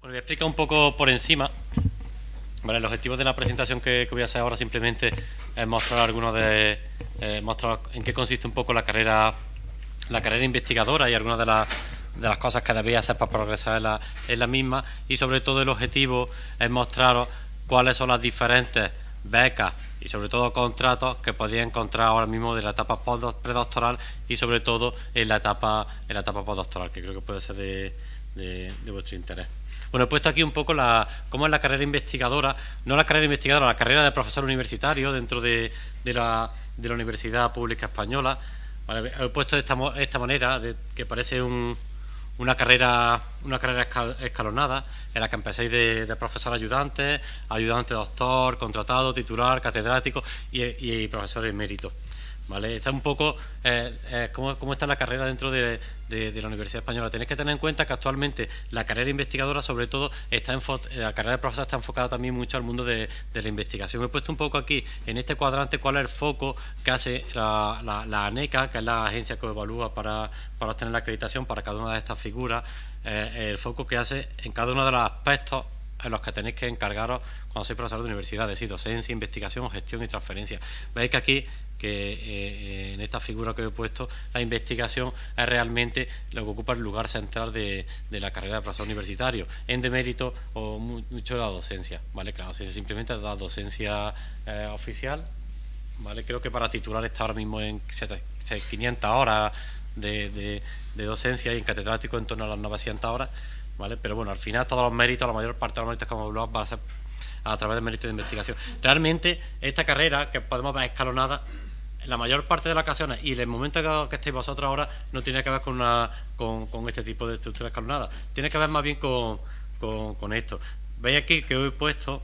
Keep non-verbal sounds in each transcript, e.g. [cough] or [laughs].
Bueno, voy a explicar un poco por encima. el objetivo de la presentación que, voy a hacer ahora simplemente es mostrar algunos de eh, mostrar en qué consiste un poco la carrera la carrera investigadora y algunas de, de las cosas que debéis hacer para progresar en la, misma y sobre todo el objetivo es mostraros cuáles son las diferentes becas y sobre todo contratos que podéis encontrar ahora mismo de la etapa predoctoral y sobre todo en la etapa en la etapa postdoctoral que creo que puede ser de vuestro interés. Bueno, he puesto aquí un poco la, cómo es la carrera investigadora, no la carrera investigadora, la carrera de profesor universitario dentro de, la, Universidad Pública Española. he puesto de esta, esta manera, de, que parece una carrera una carrera escalonada en la que empezáis de, profesor ayudante, ayudante doctor, contratado, titular, catedrático y, y profesor emérito. ¿Vale? Está un poco eh, eh, ¿cómo, está la carrera dentro de, la Universidad Española. Tenéis que tener en cuenta que actualmente la carrera investigadora, sobre todo, está eh, la carrera de profesor está enfocada también mucho al mundo de, la investigación. He puesto un poco aquí, en este cuadrante, cuál es el foco que hace la, ANECA, que es la agencia que evalúa para, para obtener la acreditación para cada una de estas figuras, el foco que hace en cada uno de los aspectos en los que tenéis que encargaros cuando sois profesor de universidad, es decir, docencia, investigación, gestión y transferencia. Veis que aquí que eh, eh, en esta figura que he puesto, la investigación es realmente lo que ocupa el lugar central de, la carrera de profesor universitario, en demérito o mucho de la docencia, ¿vale? Que la docencia simplemente es la docencia eh, oficial, ¿vale? Creo que para titular está ahora mismo en 500 horas de, docencia y en catedrático en torno a las 900 horas, ¿vale? Pero bueno, al final todos los méritos, la mayor parte de los méritos que hemos hablado va a ser a través del mérito de investigación. Realmente, esta carrera, que podemos ver escalonada, la mayor parte de las ocasiones y el momento que, que estéis vosotros ahora no tiene que ver con, una, con, este tipo de estructura escalonada, tiene que ver más bien con, con, esto. Veis aquí que he puesto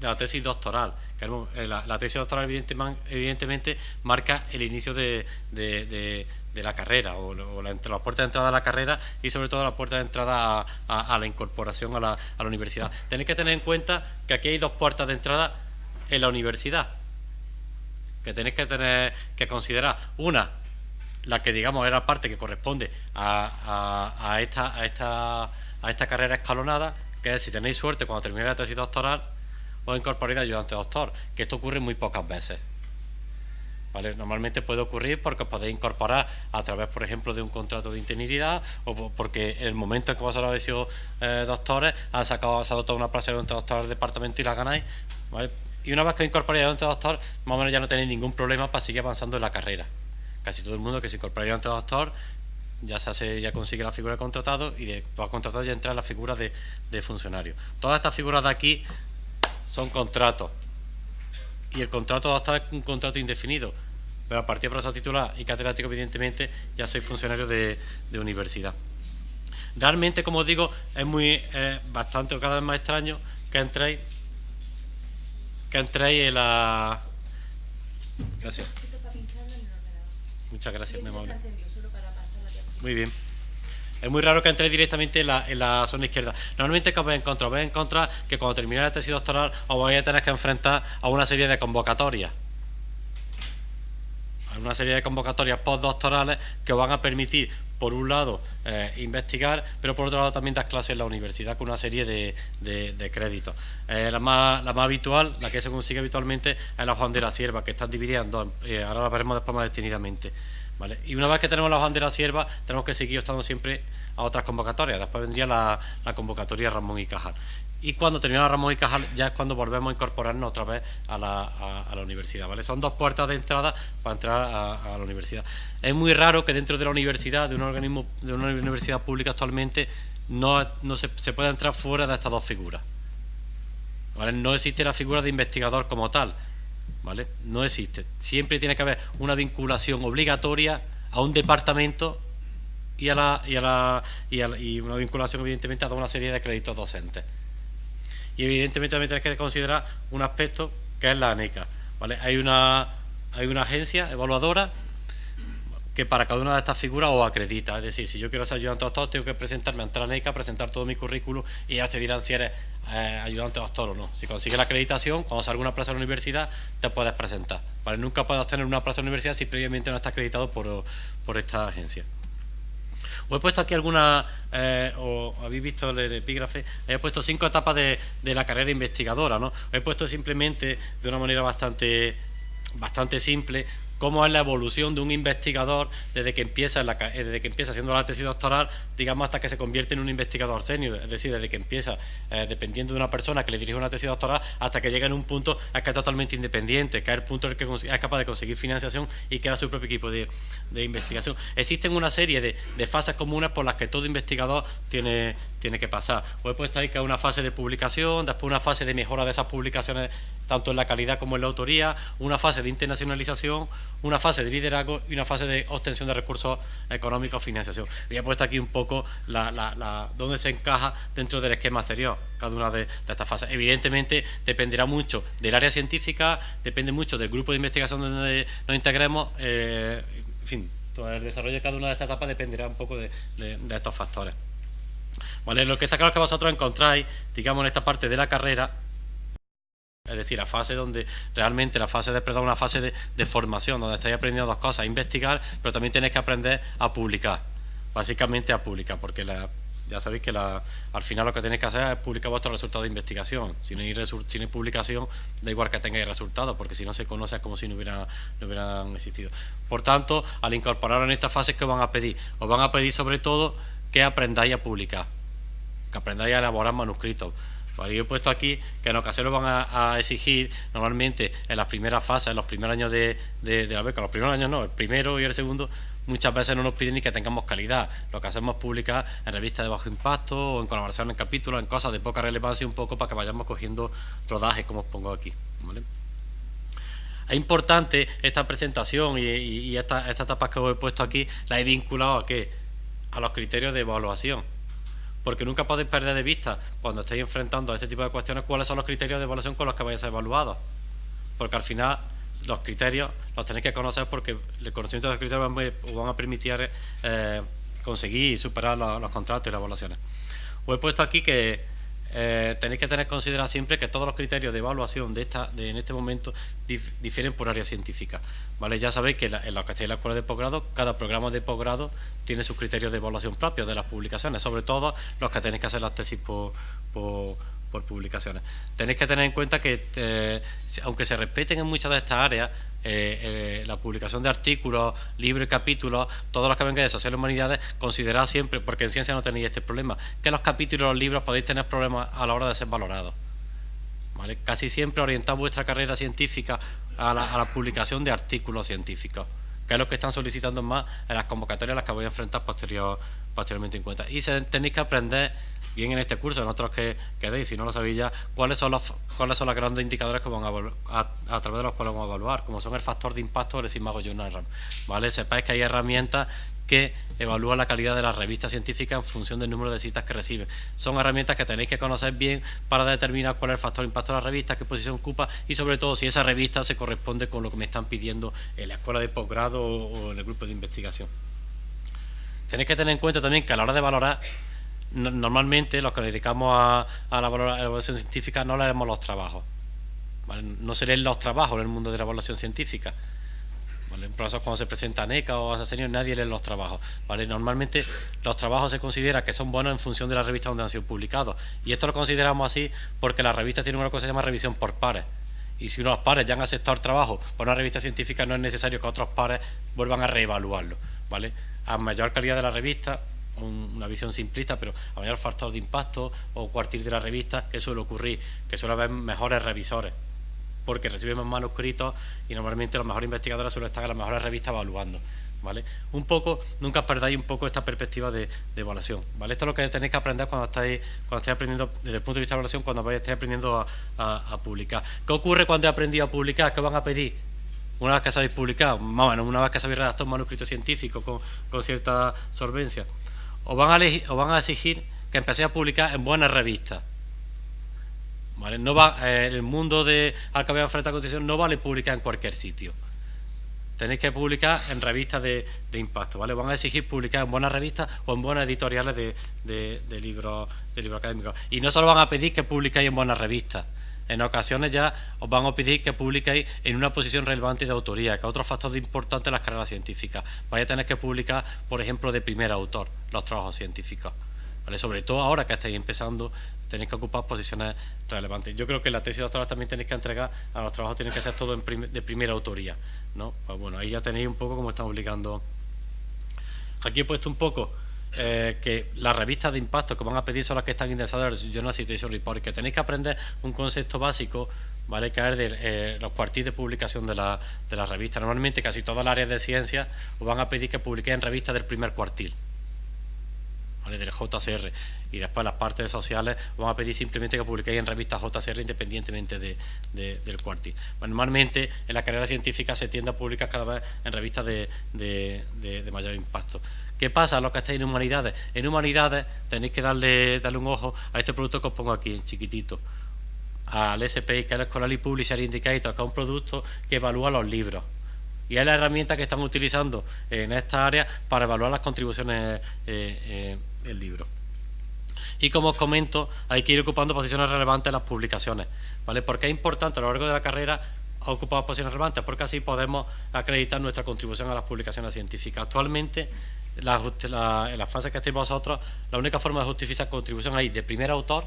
la tesis doctoral, eh, la, tesis doctoral evidentemente, marca el inicio de, de, la carrera o, la, la, puerta de entrada a la carrera y sobre todo la puerta de entrada a, la incorporación a la universidad. Tenéis que tener en cuenta que aquí hay dos puertas de entrada en la universidad que tenéis que tener que considerar. Una, la que digamos era parte que corresponde a, esta, esta, a esta carrera escalonada, que es si tenéis suerte cuando terminéis la tesis doctoral, os incorporéis ayudante doctor, que esto ocurre muy pocas veces. ¿Vale? Normalmente puede ocurrir porque os podéis incorporar a través, por ejemplo, de un contrato de interinidad o porque en el momento en que vosotros habéis sido eh, doctores, han sacado, ha toda una plaza de doctor del departamento y la ganáis. ¿vale? Y una vez que incorporéis ayudante doctor, más o menos ya no tenéis ningún problema para seguir avanzando en la carrera. Casi todo el mundo que se incorpora ayudante doctor ya se ya consigue la figura de contratado y de contratado ya entra la figura de, funcionario. Todas estas figuras de aquí son contratos. Y el contrato doctor es un contrato indefinido. Pero a partir de profesor titular y catedrático, evidentemente, ya soy funcionario de, universidad. Realmente, como os digo, es muy bastante o cada vez más extraño que entréis que entréis en la... Gracias. Muchas gracias, mi amable. Muy bien. Es muy raro que entréis directamente en la, la zona izquierda. Normalmente, ¿qué os vais a encontrar? Vais a encontrar que cuando termine la tesis doctoral os vais a tener que enfrentar a una serie de convocatorias. A una serie de convocatorias postdoctorales que os van a permitir por un lado, eh, investigar, pero por otro lado también dar clases en la universidad con una serie de, créditos. Eh, la, más, la más habitual, la que se consigue habitualmente, es la Juan de la Sierva, que están divididas en dos, eh, ahora la veremos después más detenidamente. ¿vale? Y una vez que tenemos la Juan de la Sierva, tenemos que seguir estando siempre a otras convocatorias. Después vendría la, la convocatoria Ramón y Cajal y cuando termina Ramón y Cajal ya es cuando volvemos a incorporarnos otra vez a la, universidad. ¿vale? Son dos puertas de entrada para entrar a, la universidad. Es muy raro que dentro de la universidad, de un organismo, de una universidad pública actualmente, no, se, pueda entrar fuera de estas dos figuras. No existe la figura de investigador como tal. ¿vale? No existe. Siempre tiene que haber una vinculación obligatoria a un departamento y, a la, y, a la, y una vinculación evidentemente a una serie de créditos docentes y evidentemente también tenéis que considerar un aspecto que es la ANECA. ¿vale? Hay, una, hay una agencia evaluadora que para cada una de estas figuras os acredita. Es decir, si yo quiero ser ayudante doctor, tengo que presentarme ante la ANECA, presentar todo mi currículum y ya te dirán si eres eh, ayudante doctor o no. Si consigues la acreditación, cuando salga una plaza en la universidad, te puedes presentar. ¿vale? Nunca puedes obtener una plaza en la universidad si previamente no está acreditado por, por esta agencia. Os he puesto aquí algunas, eh, o habéis visto el epígrafe, he puesto cinco etapas de, de la carrera investigadora, ¿no? Os he puesto simplemente de una manera bastante bastante simple cómo es la evolución de un investigador desde que empieza la, eh, desde que empieza haciendo la tesis doctoral, digamos hasta que se convierte en un investigador senior, es decir, desde que empieza eh, dependiendo de una persona que le dirige una tesis doctoral hasta que llega en un punto en que es totalmente independiente, que es el punto en el que es capaz de conseguir financiación y crea su propio equipo de, investigación. Existen una serie de, de, fases comunes por las que todo investigador tiene, tiene que pasar. Os he puesto ahí que es una fase de publicación, después una fase de mejora de esas publicaciones tanto en la calidad como en la autoría, una fase de internacionalización, una fase de liderazgo y una fase de obtención de recursos económicos, financiación. Y he puesto aquí un poco dónde se encaja dentro del esquema anterior cada una de, estas fases. Evidentemente dependerá mucho del área científica, depende mucho del grupo de investigación donde nos integremos, eh, en fin, todo el desarrollo de cada una de estas etapas dependerá un poco de, estos factores. Vale, lo que está claro es que vosotros encontráis, digamos, en esta parte de la carrera, es decir, la fase donde realmente la fase de perdón, una fase de, formación, donde estáis aprendiendo dos cosas, a investigar, pero también tenéis que aprender a publicar, básicamente a publicar, porque ya sabéis que al final lo que tenéis que hacer es publicar vuestros resultados de investigación. Si no hay, publicación, da igual que tengáis resultados, porque si no se conoce es como si no, hubiera, no hubieran existido. Por tanto, al incorporar en esta fase, ¿qué os van a pedir? Os van a pedir sobre todo que aprendáis a publicar, que aprendáis a elaborar manuscritos yo he puesto aquí que en ocasiones van a, exigir, normalmente en las primeras fases, en los primeros años de, la beca, los primeros años no, el primero y el segundo, muchas veces no nos piden ni que tengamos calidad. Lo que hacemos es publicar en revistas de bajo impacto o en colaboración en capítulos, en cosas de poca relevancia un poco para que vayamos cogiendo rodaje, como os pongo aquí. Es importante esta presentación y, esta, esta etapa que os he puesto aquí, la he vinculado a qué? A los criterios de evaluación porque nunca podéis perder de vista cuando estéis enfrentando a este tipo de cuestiones cuáles son los criterios de evaluación con los que vais a ser evaluados. Porque al final los criterios los tenéis que conocer porque el conocimiento de los criterios os van a permitir eh, conseguir superar los, los contratos y las evaluaciones. Os he puesto aquí que eh, tenéis que tener considerado siempre que todos los criterios de evaluación de esta de, en este momento difieren por área científica. ¿vale? Ya sabéis que en la que estáis en la escuela de posgrado, cada programa de posgrado tiene sus criterios de evaluación propios de las publicaciones, sobre todo los que tenéis que hacer las tesis por, por, publicaciones. Tenéis que tener en cuenta que, eh, aunque se respeten en muchas de estas áreas, eh, eh, la publicación de artículos, libros y capítulos, todos los que vengan de sociales humanidades, considerad siempre, porque en ciencia no tenéis este problema, que los capítulos y los libros podéis tener problemas a la hora de ser valorados. ¿Vale? Casi siempre orientad vuestra carrera científica a la, publicación de artículos científicos, que es lo que están solicitando más en las convocatorias a las que voy a enfrentar posterior, posteriormente en cuenta. Y tenéis que aprender bien en este curso, en otros que, quedéis, si no lo sabéis ya, cuáles son los cuáles son los grandes indicadores que van a, a, través de los cuales vamos a evaluar, como son el factor de impacto o el Sigma Journal ¿vale? Sepáis que hay herramientas que evalúan la calidad de las revistas científicas en función del número de citas que reciben. Son herramientas que tenéis que conocer bien para determinar cuál es el factor de impacto de la revista, qué posición ocupa y sobre todo si esa revista se corresponde con lo que me están pidiendo en la escuela de posgrado o en el grupo de investigación. Tenéis que tener en cuenta también que a la hora de valorar normalmente los que nos dedicamos a, la evaluación científica no leemos los trabajos. No se leen los trabajos en el mundo de la evaluación científica. ¿vale? En procesos cuando se presenta NECA o asesino nadie lee los trabajos. Normalmente los trabajos se considera que son buenos en función de la revista donde han sido publicados. Y esto lo consideramos así porque la revista tiene una cosa que se llama revisión por pares. Y si unos pares ya han aceptado el trabajo por una revista científica, no es necesario que otros pares vuelvan a reevaluarlo. A mayor calidad de la revista, una visión simplista, pero a mayor factor de impacto o cuartil de la revista, que suele ocurrir? Que suele haber mejores revisores, porque reciben más manuscritos y normalmente los mejores investigadores suelen estar en las mejores revistas evaluando. ¿Vale? Un poco, nunca perdáis un poco esta perspectiva de, evaluación, ¿vale? Esto es lo que tenéis que aprender cuando estáis, cuando estáis aprendiendo, desde el punto de vista de evaluación, cuando estáis aprendiendo a, publicar. ¿Qué ocurre cuando he aprendido a publicar? ¿Qué van a pedir? Una vez que sabéis publicar, más una vez que sabéis redactar un manuscrito científico con, con cierta solvencia, o van a, van a exigir que empecéis a publicar en buenas revistas. ¿Vale? No va, eh, el mundo de al que enfrentado a Constitución no vale publicar en cualquier sitio. Tenéis que publicar en revistas de, impacto, ¿vale? Van a exigir publicar en buenas revistas o en buenas editoriales de, libros, de libros académicos. Y no solo van a pedir que publicáis en buenas revistas, en ocasiones ya os van a pedir que publiquéis en una posición relevante de autoría, que otro factor importante en las carreras científicas. Vais a tener que publicar, por ejemplo, de primer autor los trabajos científicos. ¿Vale? Sobre todo ahora que estáis empezando, tenéis que ocupar posiciones relevantes. Yo creo que la tesis doctoral también tenéis que entregar, a los trabajos tienen que ser todo de primera autoría. ¿no? Pues bueno, ahí ya tenéis un poco cómo están publicando. Aquí he puesto un poco eh, que las revistas de impacto que van a pedir son las que están indexadas en el Journal Citation Report, que tenéis que aprender un concepto básico, ¿vale? que es de eh, los cuartiles de publicación de la, de la revista. Normalmente casi todas las áreas de ciencia os van a pedir que publiquéis en revistas del primer cuartil. ¿vale? del JCR y después las partes sociales van a pedir simplemente que publiquéis en revistas JCR independientemente de, del cuartil. normalmente en la carrera científica se tiende a publicar cada vez en revistas de, de mayor impacto. ¿Qué pasa a los que estáis en humanidades? En humanidades tenéis que darle, darle un ojo a este producto que os pongo aquí, en chiquitito. Al SPI, que es el Scholarly Publisher Indicator, que es un producto que evalúa los libros. Y es la herramienta que estamos utilizando en esta área para evaluar las contribuciones eh, eh, del libro. Y como os comento, hay que ir ocupando posiciones relevantes en las publicaciones. ¿vale? Porque es importante a lo largo de la carrera ocupar posiciones relevantes, porque así podemos acreditar nuestra contribución a las publicaciones científicas. Actualmente la, en la fase que estéis vosotros, la única forma de justificar contribución hay de primer autor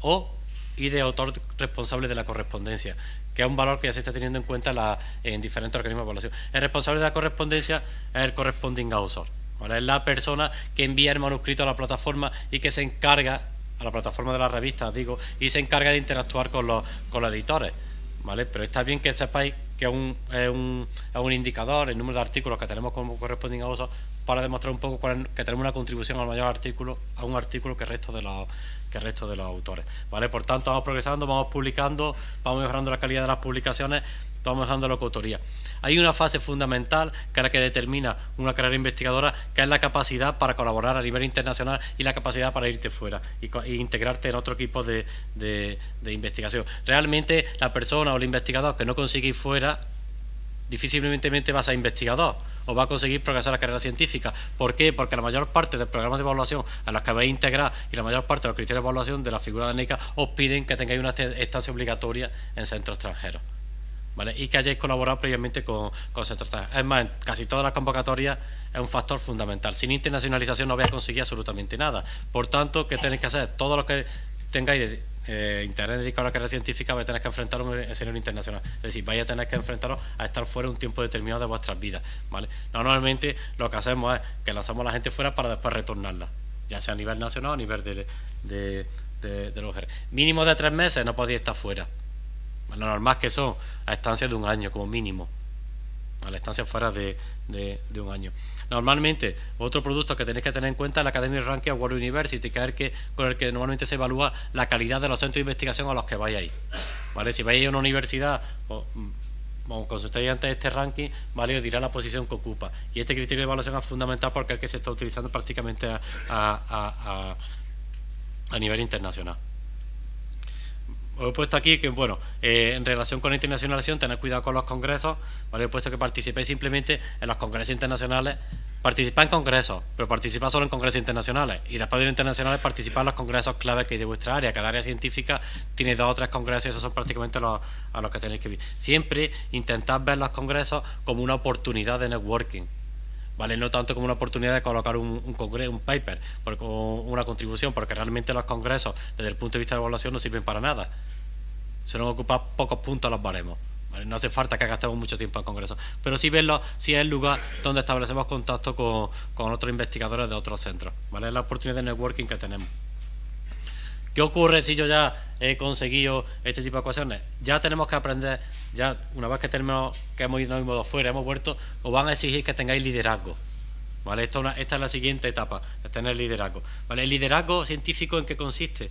o y de autor responsable de la correspondencia, que es un valor que ya se está teniendo en cuenta en diferentes organismos de evaluación. El responsable de la correspondencia es el corresponding author, es la persona que envía el manuscrito a la plataforma y que se encarga, a la plataforma de la revista, digo, y se encarga de interactuar con los, con los editores. ¿Vale? Pero está bien que sepáis que es un, es un, es un indicador, el número de artículos que tenemos como corresponding author para demostrar un poco que tenemos una contribución al mayor artículo, a un artículo que el resto de los que el resto de los autores. ¿vale? Por tanto, vamos progresando, vamos publicando, vamos mejorando la calidad de las publicaciones, vamos mejorando la coautoría. Hay una fase fundamental que es la que determina una carrera investigadora, que es la capacidad para colaborar a nivel internacional y la capacidad para irte fuera y, integrarte en otro equipo de, investigación. Realmente la persona o el investigador que no consigue ir fuera difícilmente va a ser investigador o va a conseguir progresar la carrera científica. ¿Por qué? Porque la mayor parte de programas de evaluación a los que vais a integrar y la mayor parte de los criterios de evaluación de la figura de NECA os piden que tengáis una estancia obligatoria en centros extranjeros. Y que hayáis colaborado previamente con, con centros. Es más, en casi todas las convocatorias es un factor fundamental. Sin internacionalización no vais a conseguir absolutamente nada. Por tanto, ¿qué tenéis que hacer? Todo lo que tengáis eh, interés dedicado a la carrera científica vais a tener que enfrentar un escenario internacional. Es decir, vais a tener que enfrentaros a estar fuera un tiempo determinado de vuestras vidas. Normalmente lo que hacemos es que lanzamos a la gente fuera para después retornarla, ya sea a nivel nacional o a nivel de, de, de, Mínimo de tres meses no podéis estar fuera. Lo normal que son a estancias de un año como mínimo. A la estancia fuera de, de un año. Normalmente, otro producto que tenéis que tener en cuenta es la Academy Ranking World University, que es el que, con el que normalmente se evalúa la calidad de los centros de investigación a los que vayáis. ¿Vale? Si vais a una universidad, o, mm, consultáis antes este ranking, ¿vale? os dirá la posición que ocupa. Y este criterio de evaluación es fundamental porque es el que se está utilizando prácticamente a, a nivel internacional he puesto aquí que, bueno, eh, en relación con la internacionalización, tener cuidado con los congresos, ¿vale? He puesto que participéis simplemente en los congresos internacionales, participar en congresos, pero participar solo en congresos internacionales, y después de los internacionales participar en los congresos claves que hay de vuestra área. Cada área científica tiene dos o tres congresos y esos son prácticamente los, a los que tenéis que ir. Siempre intentad ver los congresos como una oportunidad de networking, ¿vale? No tanto como una oportunidad de colocar un, un, un paper, o una contribución, porque realmente los congresos, desde el punto de vista de evaluación, no sirven para nada. Suelen ocupar pocos puntos los baremos. No hace falta que gastemos mucho tiempo en congresos, pero sí verlo, sí es el lugar donde establecemos contacto con, con otros investigadores de otros centros. ¿vale? Es la oportunidad de networking que tenemos. ¿Qué ocurre si yo ya he conseguido este tipo de ecuaciones? Ya tenemos que aprender, ya una vez que tenemos que hemos ido modo fuera, hemos vuelto, os van a exigir que tengáis liderazgo. ¿Vale? Esta, es la siguiente etapa, tener liderazgo. ¿Vale? ¿El liderazgo científico en qué consiste?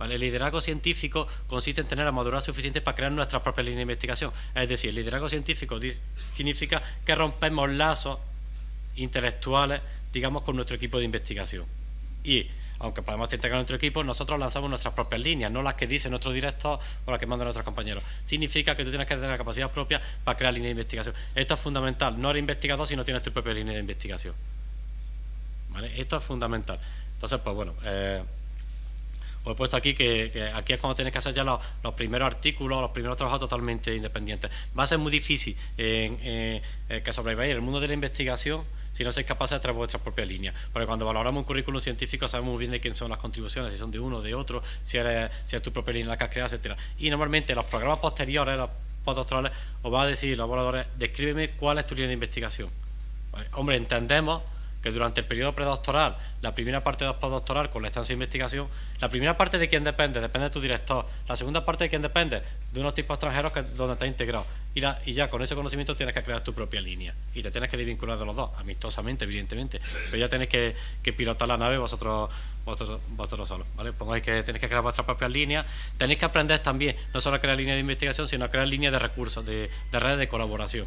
El liderazgo científico consiste en tener la madurez suficiente para crear nuestras propias líneas de investigación. Es decir, el liderazgo científico significa que rompemos lazos intelectuales, digamos, con nuestro equipo de investigación. Y, aunque podemos integrar nuestro equipo, nosotros lanzamos nuestras propias líneas, no las que dice nuestro director o las que mandan nuestros compañeros. Significa que tú tienes que tener la capacidad propia para crear líneas de investigación. Esto es fundamental. No eres investigador si no tienes tu propia línea de investigación. Esto es fundamental. Entonces, pues bueno... Eh, Os he puesto aquí que, aquí es cuando tenéis que hacer ya los, primeros artículos, los primeros trabajos totalmente independientes. Va a ser muy difícil eh, que sobreviváis en el mundo de la investigación si no sois capaces de traer vuestras propias líneas. Porque cuando valoramos un currículum científico sabemos bien de quién son las contribuciones, si son de uno de otro, si, eres, si es tu propia línea la que has creado, etcétera. Y normalmente los programas posteriores, los postdoctorales, os va a decir los evaluadores, descríbeme cuál es tu línea de investigación. Hombre, entendemos que durante el periodo predoctoral, la primera parte de postdoctoral con la estancia de investigación, la primera parte de quién depende, depende de tu director, la segunda parte de quién depende, de unos tipos extranjeros que, donde está integrado. Y, y, ya con ese conocimiento tienes que crear tu propia línea y te tienes que desvincular de los dos, amistosamente, evidentemente, pero ya tenéis que, pilotar la nave vosotros vosotros, vosotros solos, ¿vale? Pongáis que tenéis que crear vuestras propias líneas, tenéis que aprender también no solo a crear líneas de investigación, sino a crear líneas de recursos, de redes de colaboración.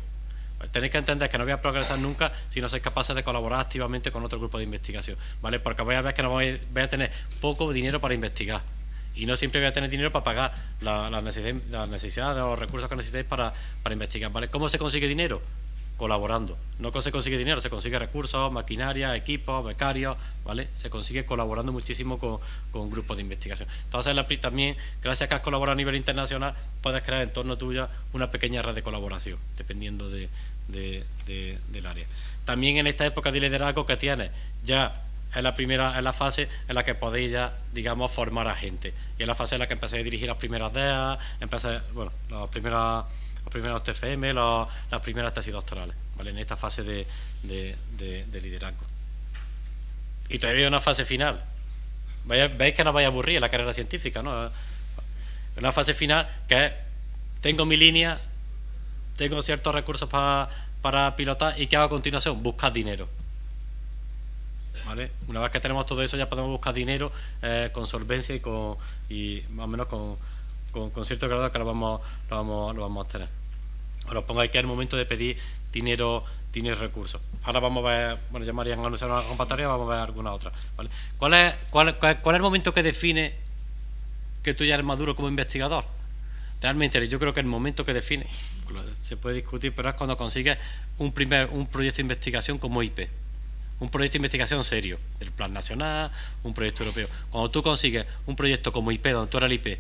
Tenéis que entender que no voy a progresar nunca si no sois capaces de colaborar activamente con otro grupo de investigación, ¿vale? Porque voy a ver que no voy, a tener poco dinero para investigar y no siempre voy a tener dinero para pagar las la necesidades, la los recursos que necesitéis para, para investigar, ¿vale? ¿Cómo se consigue dinero? colaborando. No se consigue dinero, se consigue recursos, maquinaria, equipos, becarios, ¿vale? Se consigue colaborando muchísimo con, grupos de investigación. Entonces, también, gracias a que has colaborado a nivel internacional, puedes crear en torno tuya una pequeña red de colaboración, dependiendo de, del área. También en esta época de liderazgo que tienes, ya es la primera, es la fase en la que podéis ya, digamos, formar a gente. Y es la fase en la que empecéis a dirigir las primeras DEA, empecéis, bueno, las primeras, los primeros TFM, las primeras tesis doctorales, ¿vale? En esta fase de, de, liderazgo. Y todavía hay una fase final. Veis que no vais a aburrir la carrera científica, ¿no? Una fase final que es, tengo mi línea, tengo ciertos recursos para, pilotar y ¿qué hago a continuación? Buscar dinero. ¿Vale? Una vez que tenemos todo eso ya podemos buscar dinero eh, con solvencia y con y más o menos con, con, cierto grado que lo vamos, lo vamos, lo vamos a tener. Ahora os pongáis que es el momento de pedir dinero, dinero recursos. Ahora vamos a ver, bueno, ya María han anunciado una convocatoria, vamos a ver alguna otra. ¿Cuál, es, cuál, cuál, ¿Cuál es el momento que define que tú ya eres maduro como investigador? Realmente yo creo que el momento que define, se puede discutir, pero es cuando consigues un primer un proyecto de investigación como IP, un proyecto de investigación serio, del plan nacional, un proyecto europeo. Cuando tú consigues un proyecto como IP, donde tú eres el IP,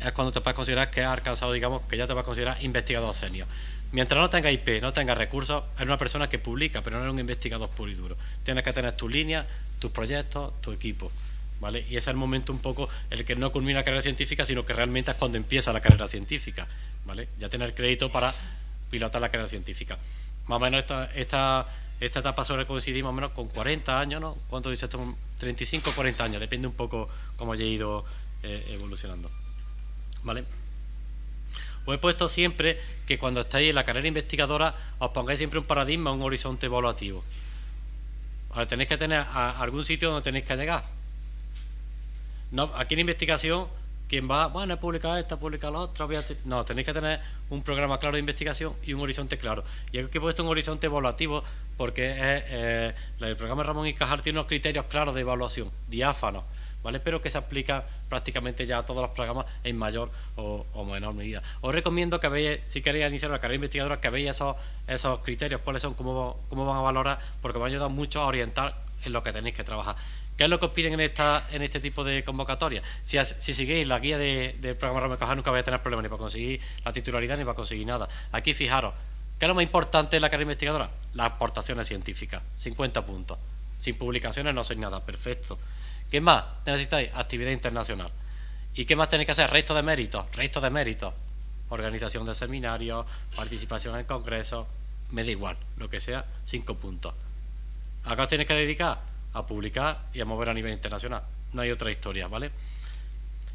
es cuando te puedes considerar que has alcanzado, digamos, que ya te vas a considerar investigador senior. Mientras no tenga IP, no tenga recursos, eres una persona que publica, pero no eres un investigador puro y duro. Tienes que tener tu línea, tus proyectos, tu equipo. ¿Vale? Y ese es el momento un poco el que no culmina la carrera científica, sino que realmente es cuando empieza la carrera científica, ¿vale? Ya tener crédito para pilotar la carrera científica. Más o menos esta, esta, esta etapa suele coincidir más o menos con 40 años, ¿no? ¿Cuánto dice esto? 35 o 40 años, depende un poco cómo haya ido eh, evolucionando, ¿vale? Os he puesto siempre que cuando estáis en la carrera investigadora os pongáis siempre un paradigma, un horizonte evaluativo. Ahora, tenéis que tener algún sitio donde tenéis que llegar no, aquí en investigación, quien va, bueno, he publicado esta, he publicado la otra, no, tenéis que tener un programa claro de investigación y un horizonte claro. Y aquí he puesto un horizonte evaluativo porque eh, el programa Ramón y Cajal tiene unos criterios claros de evaluación, diáfanos, ¿vale? Pero que se aplica prácticamente ya a todos los programas en mayor o, menor medida. Os recomiendo que veáis, si queréis iniciar una carrera investigadora, que veáis esos, esos criterios, cuáles son, cómo, cómo van a valorar, porque me a ayudar mucho a orientar en lo que tenéis que trabajar. ¿Qué es lo que os piden en, esta, en este tipo de convocatoria? Si, si seguís la guía del programa Ramón Cajal nunca vais a tener problemas ni para conseguir la titularidad ni para conseguir nada. Aquí fijaros, ¿qué es lo más importante en la carrera investigadora? Las aportaciones científicas, 50 puntos. Sin publicaciones no sois nada, perfecto. ¿Qué más necesitáis? Actividad internacional. ¿Y qué más tenéis que hacer? Resto de méritos, resto de méritos. Organización de seminarios, participación en congresos, me da igual, lo que sea, 5 puntos. Acá os tenéis que dedicar a publicar y a mover a nivel internacional. No hay otra historia, ¿vale?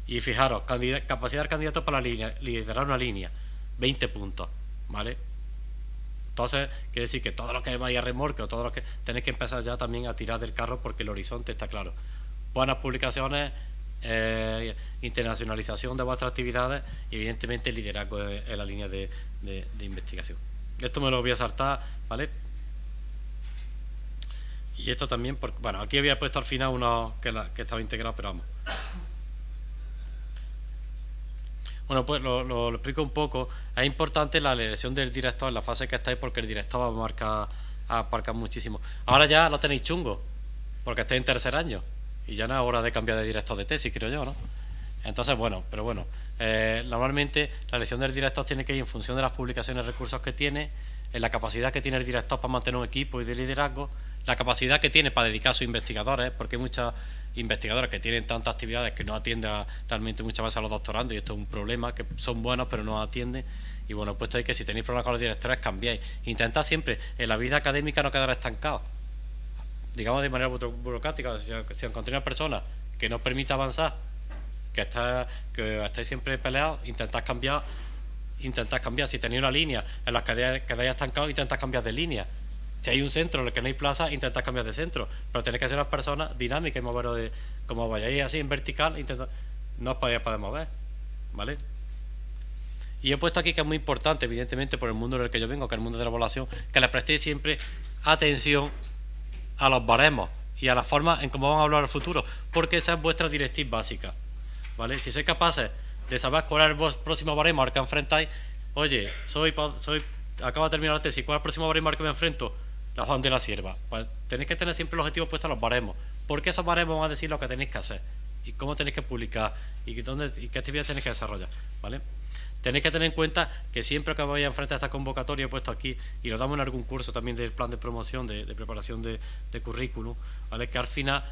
Y fijaros, capacidad del candidato para liderar una línea, 20 puntos, ¿vale? Entonces, quiere decir que todo lo que vaya a remorque o todo lo que tenéis que empezar ya también a tirar del carro porque el horizonte está claro. Buenas publicaciones, eh, internacionalización de vuestras actividades y evidentemente liderazgo en la línea de, de investigación. Esto me lo voy a saltar, ¿vale? Y esto también, porque, bueno, aquí había puesto al final uno que, estaba integrado, pero vamos. Bueno, pues lo, explico un poco. Es importante la elección del director en la fase que estáis porque el director va a marcar, a marcar muchísimo. Ahora ya lo tenéis chungo, porque estáis en tercer año. y ya no es hora de cambiar de director de tesis, creo yo, ¿no? Entonces, bueno, pero bueno, eh, normalmente la elección del director tiene que ir en función de las publicaciones y recursos que tiene, en la capacidad que tiene el director para mantener un equipo y de liderazgo, la capacidad que tiene para dedicar a sus investigadores, porque hay muchos investigadores que tienen tantas actividades que no atienden realmente muchas veces a los doctorandos y esto es un problema, que son buenos pero no atienden y bueno, puesto ahí que si tenéis problemas con los directores cambiáis. Intentad siempre en la vida académica no quedar estancado digamos de manera burocrática, si, si encontréis una persona que no permita avanzar, que está que estáis siempre peleados, intentad cambiar, intentad cambiar. Si tenéis una línea en la que quedáis estancados, intentad cambiar de línea. Si hay un centro en el que no hay plaza, intentad cambiar de centro. Pero tenéis que ser unas personas dinámicas y moveros de. Como vayáis así en vertical, intentad, no os podéis poder mover. ¿Vale? Y he puesto aquí que es muy importante, evidentemente, por el mundo en el que yo vengo, que es el mundo de la población, que le prestéis siempre atención a los baremos y a la forma en cómo van a hablar el futuro, porque esa es vuestra directriz básica. ¿Vale? Si sois capaces de saber cuál es el próximo baremo al que enfrentáis, oye, soy, soy acabo de terminar la tesis, ¿cuál es el próximo baremo al que me enfrento? La Juan de la Sierva. Pues tenéis que tener siempre el objetivo puesto a los baremos, porque esos baremos van a decir lo que tenéis que hacer y cómo tenéis que publicar y, dónde, y qué actividades tenéis que desarrollar. ¿Vale? Tenéis que tener en cuenta que siempre que vais a enfrentar esta convocatoria, he puesto aquí, y lo damos en algún curso también del plan de promoción, de, preparación de, currículum, ¿vale? que al final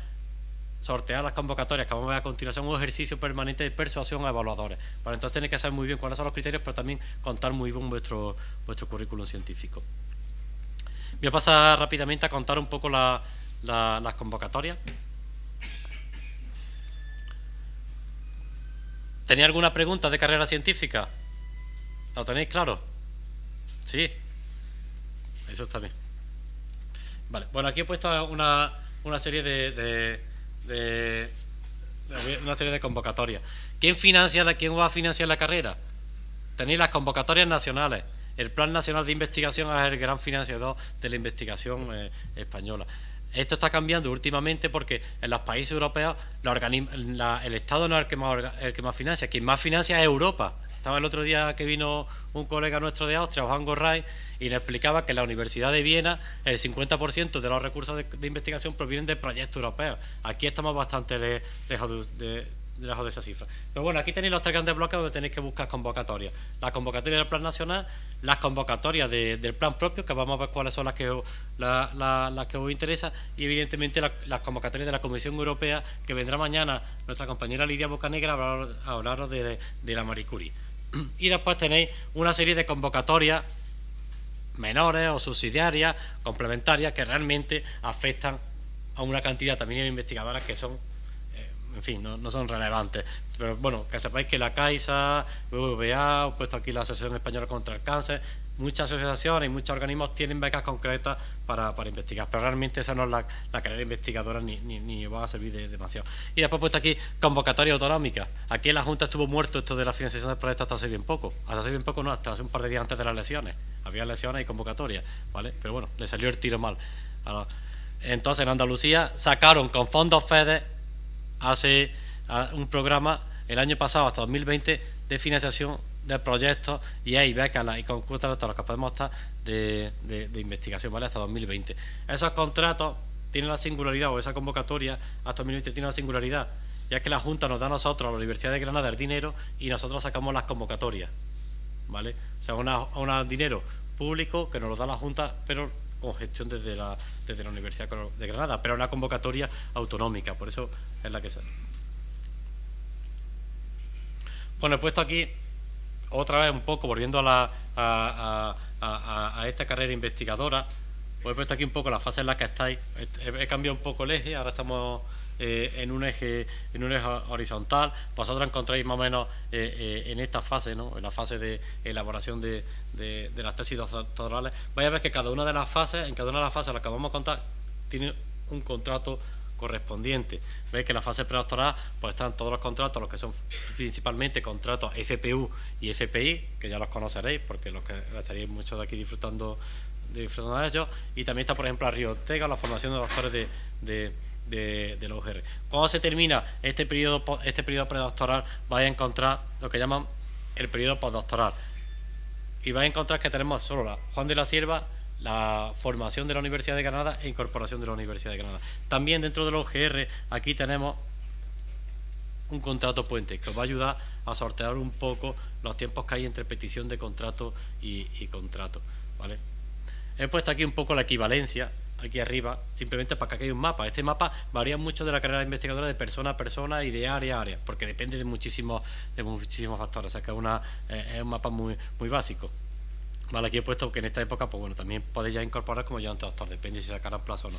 sortear las convocatorias que vamos a ver a continuación un ejercicio permanente de persuasión a evaluadores. Para entonces tenéis que saber muy bien cuáles son los criterios, pero también contar muy bien vuestro, vuestro currículum científico. Voy a pasar rápidamente a contar un poco las convocatorias. ¿Tenía alguna pregunta de carrera científica? ¿Lo tenéis claro? Sí. Eso está bien. Vale, bueno, aquí he puesto una, una serie de, de, una serie de convocatorias. ¿Quién financia la, quién va a financiar la carrera? Tenéis las convocatorias nacionales. El Plan Nacional de Investigación es el gran financiador de la investigación eh, española. Esto está cambiando últimamente porque en los países europeos el Estado no es el que, más, el que más financia, quien más financia es Europa. Estaba el otro día que vino un colega nuestro de Austria, Juan Gorray, y le explicaba que en la Universidad de Viena el 50% de los recursos de, investigación provienen de proyectos europeos. Aquí estamos bastante lejos de esa cifra. Pero bueno, aquí tenéis los tres grandes bloques donde tenéis que buscar convocatorias. La convocatoria del plan nacional, las convocatorias del plan propio, que vamos a ver cuáles son las que, las que os interesa, y evidentemente las convocatorias de la Comisión Europea, que vendrá mañana nuestra compañera Lidia Bocanegra a hablaros de, de la Marie Curie. [clears throat] y después tenéis una serie de convocatorias menores o subsidiarias, complementarias, que realmente afectan a una cantidad también de investigadoras que son, en fin, no, son relevantes. Pero bueno, que sepáis que la CAISA, BBVA, he puesto aquí la Asociación Española contra el Cáncer, muchas asociaciones y muchos organismos tienen becas concretas para, investigar, pero realmente esa no es la, carrera investigadora ni, ni, va a servir de, demasiado. Y después he puesto aquí convocatoria autonómica. Aquí en la Junta estuvo muerto esto de la financiación del proyecto hasta hace bien poco. Hasta hace bien poco no, hasta hace un par de días antes de las lesiones. Había lesiones y convocatorias, ¿vale? Pero bueno, le salió el tiro mal. Entonces en Andalucía sacaron con fondos FEDE hace un programa el año pasado hasta 2020 de financiación de proyectos y hay becas y concursos hasta los que podemos estar de, investigación, ¿vale? Hasta 2020. Esos contratos tienen la singularidad, o esa convocatoria hasta 2020 tiene la singularidad, ya que la Junta nos da a nosotros, a la Universidad de Granada, el dinero y nosotros sacamos las convocatorias, ¿vale? O sea, un dinero público que nos lo da la Junta, pero con gestión desde la, desde la Universidad de Granada, pero una convocatoria autonómica, por eso es la que se... Bueno, he puesto aquí otra vez un poco, volviendo a, la, a, esta carrera investigadora, os he puesto aquí un poco la fase en la que estáis. He, cambiado un poco el eje, ahora estamos eh, en un eje en un eje horizontal. Vosotros encontráis más o menos eh, eh, en esta fase, ¿no? en la fase de elaboración de, de, las tesis doctorales. Vais a ver que cada una de las fases, en cada una de las fases a las que vamos a contar, tiene un contrato correspondiente. Veis que en la fase predoctoral pues están todos los contratos, los que son principalmente contratos FPU y FPI, que ya los conoceréis porque los que estaréis muchos de aquí disfrutando, disfrutando de ellos. Y también está, por ejemplo, la Ortega, la formación de doctores de, de, de, la UGR. Cuando se termina este periodo, este periodo predoctoral, vais a encontrar lo que llaman el periodo postdoctoral. Y vais a encontrar que tenemos solo la Juan de la Sierva, la formación de la Universidad de Granada e incorporación de la Universidad de Granada. También dentro de los GR aquí tenemos un contrato puente que os va a ayudar a sortear un poco los tiempos que hay entre petición de contrato y, contrato. ¿vale? He puesto aquí un poco la equivalencia, aquí arriba, simplemente para que haya un mapa. Este mapa varía mucho de la carrera investigadora de persona a persona y de área a área, porque depende de muchísimos, de muchísimos factores. O sea que eh, es un mapa muy, muy básico. Vale, aquí he puesto que en esta época, pues bueno, también podéis incorporar como yo antes doctor, depende si sacarán plazo o no.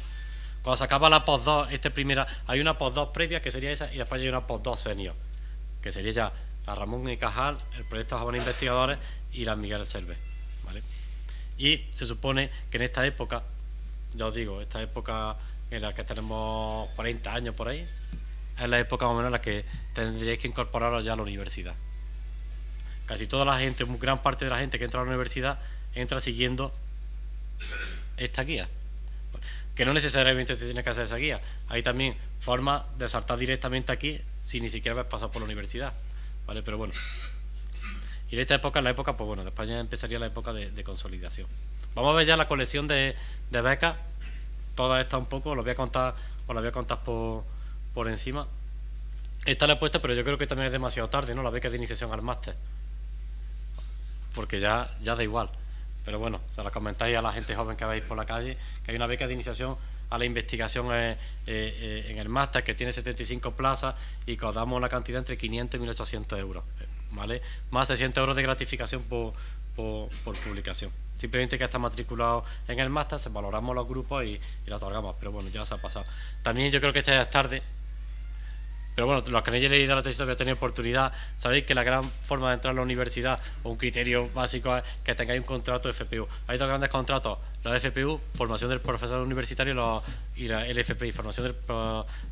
Cuando se acaba la post 2, este primera, hay una post 2 previa que sería esa y después hay una post 2 senior, que sería ya la Ramón y Cajal, el proyecto Jóvenes Investigadores y la Miguel Selve. ¿vale? Y se supone que en esta época, ya os digo, esta época en la que tenemos 40 años por ahí, es la época más o menos en la que tendríais que incorporaros ya a la universidad. Casi toda la gente, gran parte de la gente que entra a la universidad entra siguiendo esta guía que no necesariamente se tiene que hacer esa guía. Hay también formas de saltar directamente aquí sin ni siquiera haber pasado por la universidad. ¿Vale? Pero bueno. Y en esta época, la época, pues bueno, después ya empezaría la época de, consolidación. Vamos a ver ya la colección de, becas. Toda esta un poco, os voy a contar, os la voy a contar por, por encima. Esta la he puesto, pero yo creo que también es demasiado tarde, ¿no? La beca de iniciación al máster. Porque ya, ya da igual. Pero bueno, se la comentáis a la gente joven que veis por la calle, que hay una beca de iniciación a la investigación eh, eh, en el máster que tiene 75 plazas y que os damos una cantidad entre 500 y 1800 euros, ¿vale? Más 600 euros de gratificación por, por, publicación. Simplemente que está matriculado en el máster, se valoramos los grupos y, y lo otorgamos, pero bueno, ya se ha pasado. También yo creo que esta es tarde, pero bueno, los que no hayáis leído la tesis habéis tenido oportunidad, sabéis que la gran forma de entrar a la universidad, o un criterio básico es que tengáis un contrato de FPU. Hay dos grandes contratos, la de FPU, formación del profesor universitario, y la LFPI, formación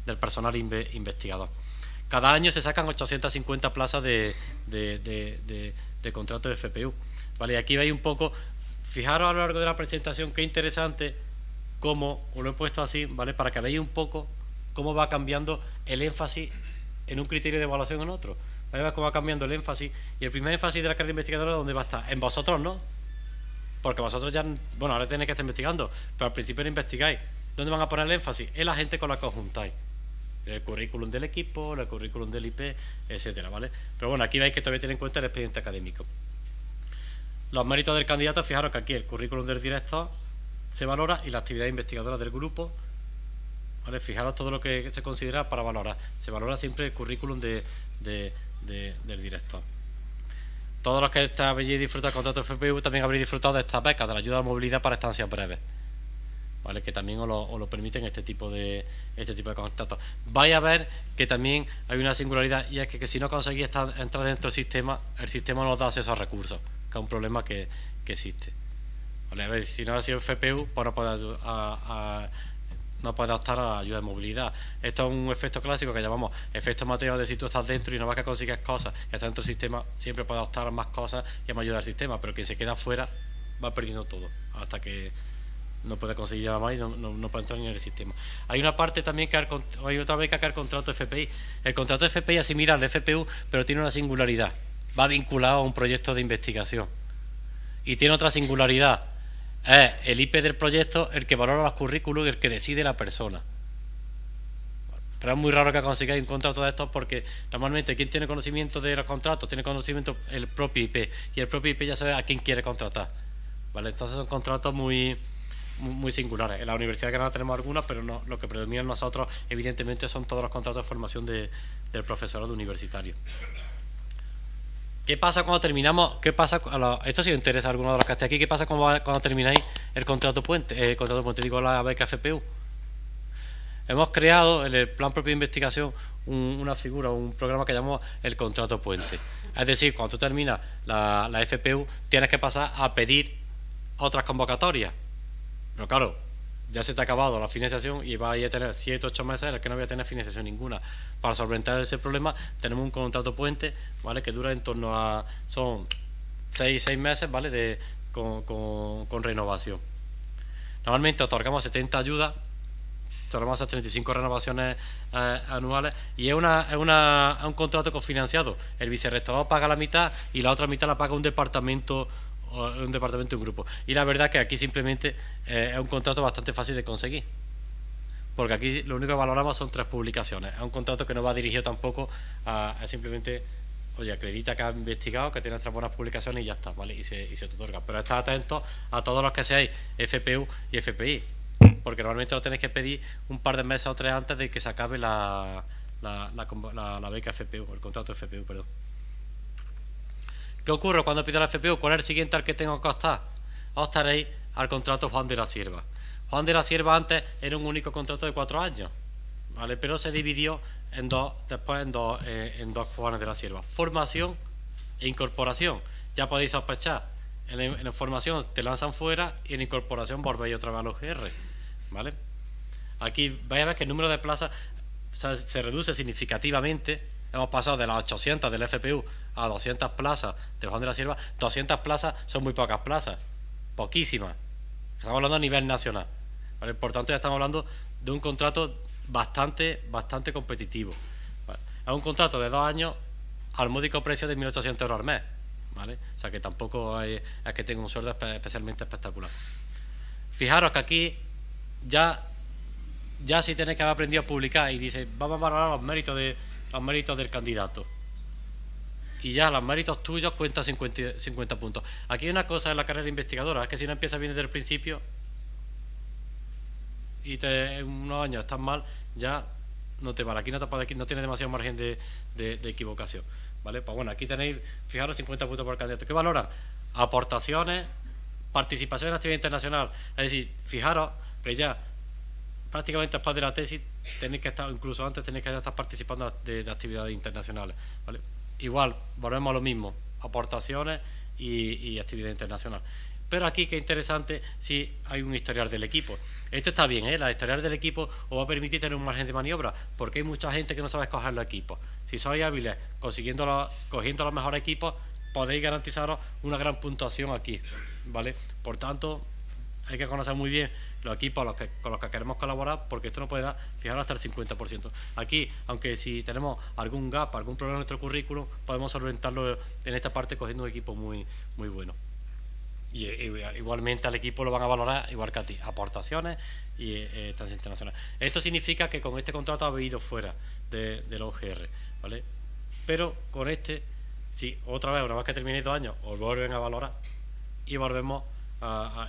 del, personal investigador. Cada año se sacan 850 plazas de, de, contrato de FPU. ¿vale? Y aquí veis un poco, fijaros a lo largo de la presentación qué interesante cómo, lo he puesto así, ¿vale? Para que veáis un poco cómo va cambiando el énfasis en un criterio de evaluación en otro. ver cómo va cambiando el énfasis. Y el primer énfasis de la carrera investigadora, ¿dónde va a estar? En vosotros, ¿no? Porque vosotros ya, bueno, ahora tenéis que estar investigando, pero al principio no investigáis. ¿Dónde van a poner el énfasis? En la gente con la que os juntáis. El currículum del equipo, el currículum del IP, etcétera, ¿vale? Pero bueno, aquí veis que todavía tiene en cuenta el expediente académico. Los méritos del candidato, fijaros que aquí el currículum del director se valora y la actividad investigadora del grupo Fijaros todo lo que se considera para valorar. Se valora siempre el currículum de, del director. Todos los que habéis disfrutado del contrato FPU también habréis disfrutado de estas becas, de la ayuda a movilidad para estancias breves. ¿Vale? que también os lo, permiten este tipo de este tipo de contratos. Vais a ver que también hay una singularidad y es que, si no conseguís entrar dentro del sistema, el sistema no os da acceso a recursos, que es un problema que, existe. ¿Vale? si no ha sido FPU, pues no puede a, no puedes optar a la ayuda de movilidad. Esto es un efecto clásico que llamamos efecto Mateo de si tú estás dentro y no vas a conseguir cosas y estás dentro del sistema, siempre puedes optar a más cosas y a más ayuda al sistema, pero quien se queda fuera va perdiendo todo hasta que no puede conseguir nada más y no, puede entrar ni en el sistema. Hay una parte también que hay otra vez que el contrato FPI. El contrato FPI asimila al FPU, pero tiene una singularidad. Va vinculado a un proyecto de investigación. Y tiene otra singularidad es el IP del proyecto el que valora los currículos y el que decide la persona. Pero es muy raro que consigáis un contrato de estos porque normalmente quien tiene conocimiento de los contratos tiene conocimiento el propio IP y el propio IP ya sabe a quién quiere contratar. ¿Vale? Entonces son contratos muy, muy, singulares. En la Universidad de Granada tenemos algunos, pero no, lo que predomina en nosotros evidentemente son todos los contratos de formación de, del profesorado universitario. ¿Qué pasa cuando terminamos? ¿Qué pasa? esto si os interesa a alguno de los que esté aquí. ¿Qué pasa cuando, cuando termináis el contrato puente? Eh, el contrato puente, digo la beca FPU. Hemos creado en el plan propio de investigación una figura, un programa que llamamos el contrato puente. Es decir, cuando tú terminas la, la FPU, tienes que pasar a pedir otras convocatorias. Pero claro, ya se te ha acabado la financiación y vais a tener 7 8 meses en los que no voy a tener financiación ninguna. Para solventar ese problema tenemos un contrato puente, ¿vale? Que dura en torno a son 6 6 meses, ¿vale? De con, con, renovación. Normalmente otorgamos 70 ayudas, otorgamos a 35 renovaciones eh, anuales y es, una, es, un contrato cofinanciado. El vicerrectorado paga la mitad y la otra mitad la paga un departamento un departamento un grupo. Y la verdad que aquí simplemente eh, es un contrato bastante fácil de conseguir. Porque aquí lo único que valoramos son tres publicaciones. Es un contrato que no va dirigido tampoco a, simplemente, oye, acredita que ha investigado, que tiene tres buenas publicaciones y ya está, ¿vale? Y se, y se te otorga. Pero estad atentos a todos los que seáis FPU y FPI. Porque normalmente lo tenéis que pedir un par de meses o tres antes de que se acabe la, la, la, beca FPU, el contrato FPU, perdón. ¿Qué ocurre cuando pido la FPU? ¿Cuál es el siguiente al que tengo que optar? Optaréis al contrato Juan de la Sierva. Juan de la Sierva antes era un único contrato de cuatro años, ¿vale? Pero se dividió en dos, después en dos, eh, en dos Juanes de la Sierva. Formación e incorporación. Ya podéis sospechar. En formación te lanzan fuera y en incorporación volvéis otra vez a los GR, ¿vale? Aquí vais a ver que el número de plazas se reduce significativamente. Hemos pasado de las 800 del FPU a 200 plazas de Juan de la Sierva, 200 plazas son muy pocas plazas, poquísimas. Estamos hablando a nivel nacional. Por tanto, ya estamos hablando de un contrato bastante, bastante competitivo. Es un contrato de dos años al módico precio de 1.800 euros al mes. ¿vale? O sea que tampoco es que tenga un sueldo especialmente espectacular. Fijaros que aquí ya, ya si tenéis que haber aprendido a publicar y dice, vamos a valorar los méritos, de, los méritos del candidato y ya los méritos tuyos cuentan 50, 50 puntos. Aquí hay una cosa en la carrera investigadora, es que si no empiezas bien desde el principio y te, en unos años estás mal, ya no te vale. Aquí no, te, tienes demasiado margen de, equivocación. ¿vale? Pues bueno, aquí tenéis, fijaros, 50 puntos por candidato. ¿Qué valoran? Aportaciones, participación en actividad internacional. Es decir, fijaros que ya prácticamente después de la tesis tenéis que estar, incluso antes tenéis que estar participando de, de actividades internacionales. igual, volvemos a lo mismo, aportaciones y, actividad internacional. Pero aquí, qué interesante, si hay un historial del equipo. Esto está bien, ¿eh? la historial del equipo os va a permitir tener un margen de maniobra, porque hay mucha gente que no sabe escoger los equipos. Si sois hábiles consiguiendo los, cogiendo los mejores equipos, podéis garantizaros una gran puntuación aquí. ¿vale? Por tanto, hay que conocer muy bien los equipos con los que queremos colaborar, porque esto nos puede dar, fijaros, hasta el 50%. Aquí, aunque si tenemos algún gap, algún problema en nuestro currículum, podemos solventarlo en esta parte cogiendo un equipo muy, muy bueno. Y, igualmente al equipo lo van a valorar igual que a ti, aportaciones y eh, estancia internacional. Esto significa que con este contrato habéis ido fuera de, de los OGR, ¿vale? Pero con este, si otra vez, una vez que terminéis dos años, os vuelven a valorar y volvemos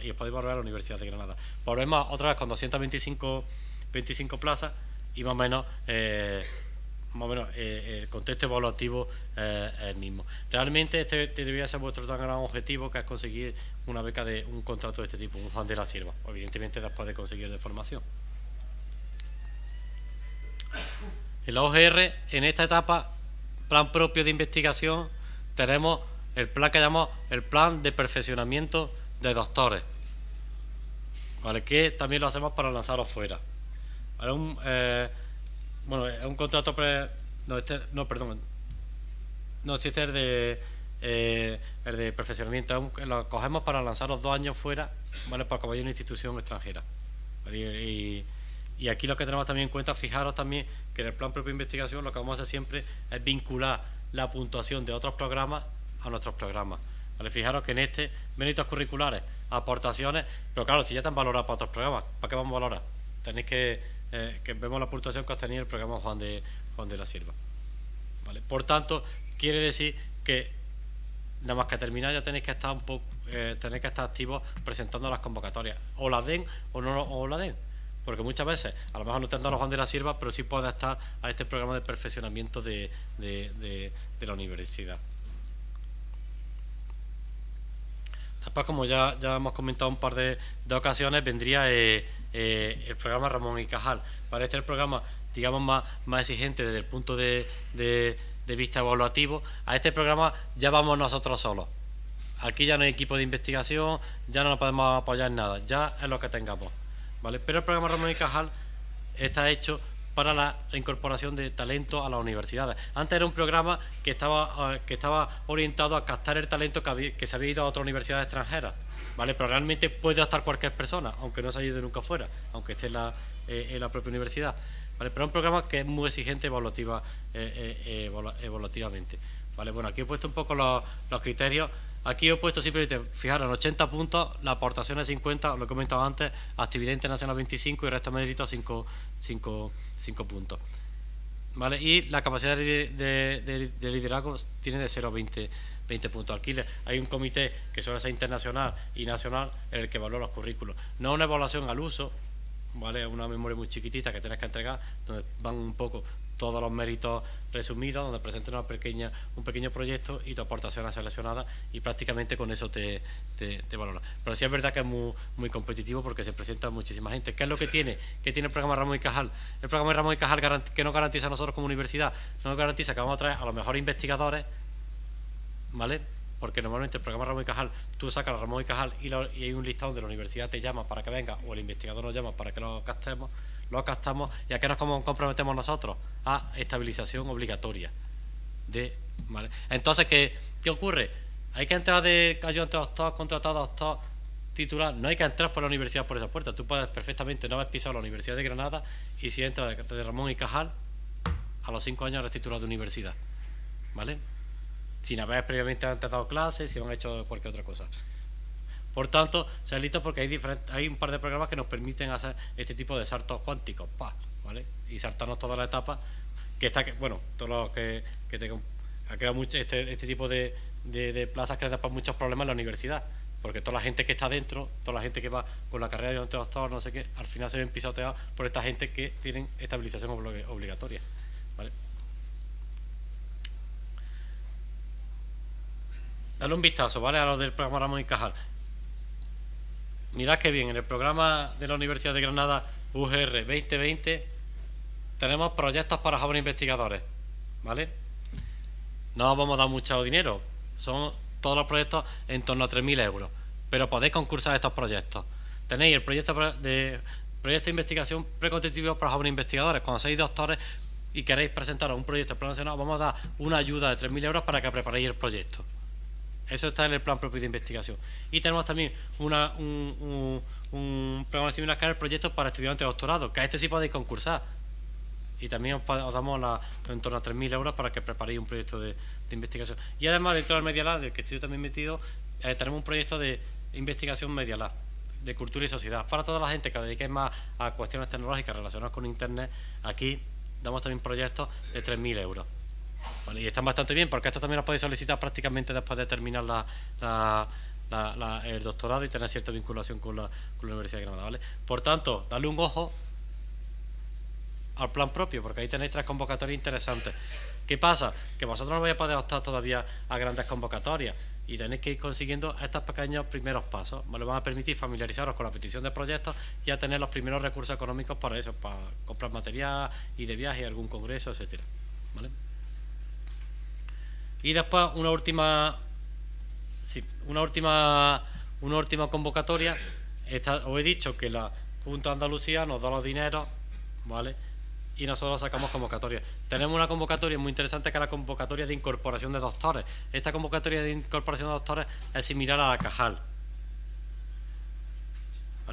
y os podéis volver a la Universidad de Granada. Volvemos otra vez con 225 25 plazas y más o menos, eh, más o menos eh, el contexto evaluativo eh, es el mismo. Realmente este debería ser vuestro tan gran objetivo que es conseguir una beca de un contrato de este tipo, un Juan de la Sierva, evidentemente después de conseguir de formación. En la OGR, en esta etapa, plan propio de investigación, tenemos el plan que llamamos el plan de perfeccionamiento de doctores, ¿vale? que también lo hacemos para lanzarlo fuera. Un, eh, bueno, es un contrato pre... No, este, no, perdón. No, si este es de, eh, el de perfeccionamiento. Lo cogemos para lanzar los dos años fuera, ¿vale? Para que vaya una institución extranjera. Y, y, aquí lo que tenemos también en cuenta, fijaros también que en el plan propio de investigación lo que vamos a hacer siempre es vincular la puntuación de otros programas a nuestros programas. Fijaros que en este, méritos curriculares, aportaciones, pero claro, si ya están valorados para otros programas, ¿para qué vamos a valorar? Tenéis que, eh, que vemos la puntuación que has tenido el programa Juan de, Juan de la Sierva. ¿Vale? Por tanto, quiere decir que nada más que terminar ya tenéis que estar un poco, eh, tenéis que estar activos presentando las convocatorias. O las den o no o la den. Porque muchas veces, a lo mejor no te han dado Juan de la Sierva, pero sí puede estar a este programa de perfeccionamiento de, de la universidad. Después, como ya, ya hemos comentado un par de, ocasiones, vendría eh, eh, el programa Ramón y Cajal. Para este programa, digamos, más, más exigente desde el punto de, vista evaluativo. A este programa ya vamos nosotros solos. Aquí ya no hay equipo de investigación, ya no nos podemos apoyar en nada, ya es lo que tengamos. ¿vale? Pero el programa Ramón y Cajal está hecho para la reincorporación de talento a las universidades. Antes era un programa que estaba, eh, que estaba orientado a captar el talento que, se había ido a otras universidades extranjeras. ¿vale? Pero realmente puede estar cualquier persona, aunque no se haya ido nunca fuera, aunque esté en la, eh, la propia universidad. ¿vale? Pero es un programa que es muy exigente evaluativa, eh, evaluativamente. ¿vale? Bueno, aquí he puesto un poco los, criterios Aquí he puesto simplemente, fijaros, en 80 puntos, la aportación es 50, lo he comentado antes, actividad internacional 25 y resto mérito 5, 5, 5 puntos. ¿Vale? Y la capacidad de, liderazgo tiene de 0 a 20, 20 puntos. Aquí hay un comité que suele ser internacional y nacional en el que evalúa los currículos. No una evaluación al uso, ¿vale? Una memoria muy chiquitita que tienes que entregar, donde van un poco todos los méritos resumidos, donde presentes una pequeña, un pequeño proyecto y tu aportación es seleccionada y prácticamente con eso te, te, valora. Pero sí es verdad que es muy, muy competitivo porque se presenta muchísima gente. ¿Qué es lo que tiene? ¿Qué tiene el programa Ramón y Cajal? El programa Ramón y Cajal que nos garantiza a nosotros como universidad, no nos garantiza que vamos a traer a los mejores investigadores, ¿vale? porque normalmente el programa Ramón y Cajal, tú sacas a Ramón y Cajal y, y, hay un listado donde la universidad te llama para que venga o el investigador nos llama para que lo gastemos lo gastamos y a qué nos comprometemos nosotros a estabilización obligatoria de entonces ¿qué, ¿qué ocurre? hay que entrar de ayudante doctor, contratado doctor titular, no hay que entrar por la universidad por esa puerta, tú puedes perfectamente no haber pisado la Universidad de Granada y si entras de, Ramón y Cajal a los cinco años eres titular de universidad ¿vale? sin haber previamente antes dado clases, si han hecho cualquier otra cosa. Por tanto, se listo porque hay, hay un par de programas que nos permiten hacer este tipo de saltos cuánticos. Y saltarnos toda la etapa, que está, bueno, todo lo que, ha creado mucho, este, este tipo de, plazas que para muchos problemas en la universidad, porque toda la gente que está dentro, toda la gente que va con la carrera de doctor, no sé qué, al final se ven pisoteados por esta gente que tienen estabilización obligatoria. Dale un vistazo, ¿vale? A lo del programa Ramón y Cajal. Mirad qué bien, en el programa de la Universidad de Granada UGR 2020 tenemos proyectos para jóvenes investigadores, ¿vale? No vamos a dar mucho dinero, son todos los proyectos en torno a 3.000 euros, pero podéis concursar estos proyectos. Tenéis el proyecto de proyecto de investigación precompetitivo para jóvenes investigadores. Cuando seáis doctores y queréis presentar un proyecto nacional, vamos a dar una ayuda de 3.000 euros para que preparéis el proyecto. Eso está en el plan propio de investigación. Y tenemos también una, un, un, programa similar que es el proyecto para estudiantes de doctorado, que a este sí podéis concursar. Y también os, damos en torno a 3.000 euros para que preparéis un proyecto de, investigación. Y además, dentro del Media Lab, del que estoy también metido, eh, tenemos un proyecto de investigación Media Lab, de cultura y sociedad. Para toda la gente que dedique más a cuestiones tecnológicas relacionadas con Internet, aquí damos también proyectos de 3.000 euros y están bastante bien porque esto también lo podéis solicitar prácticamente después de terminar el doctorado y tener cierta vinculación con la, Universidad de Granada. ¿vale? Por tanto, dale un ojo al plan propio, porque ahí tenéis tres convocatorias interesantes. ¿Qué pasa? Que vosotros no vais a poder optar todavía a grandes convocatorias y tenéis que ir consiguiendo estos pequeños primeros pasos. ¿vale? Van a permitir familiarizaros con la petición de proyectos y a tener los primeros recursos económicos para eso, para comprar material y de viaje, algún congreso, etcétera. ¿Vale? Y después una última, una última, una última convocatoria. os he dicho que la Junta Andalucía nos da los dineros, ¿vale? Y nosotros sacamos convocatoria. Tenemos una convocatoria muy interesante que es la convocatoria de incorporación de doctores. Esta convocatoria de incorporación de doctores es similar a la Cajal.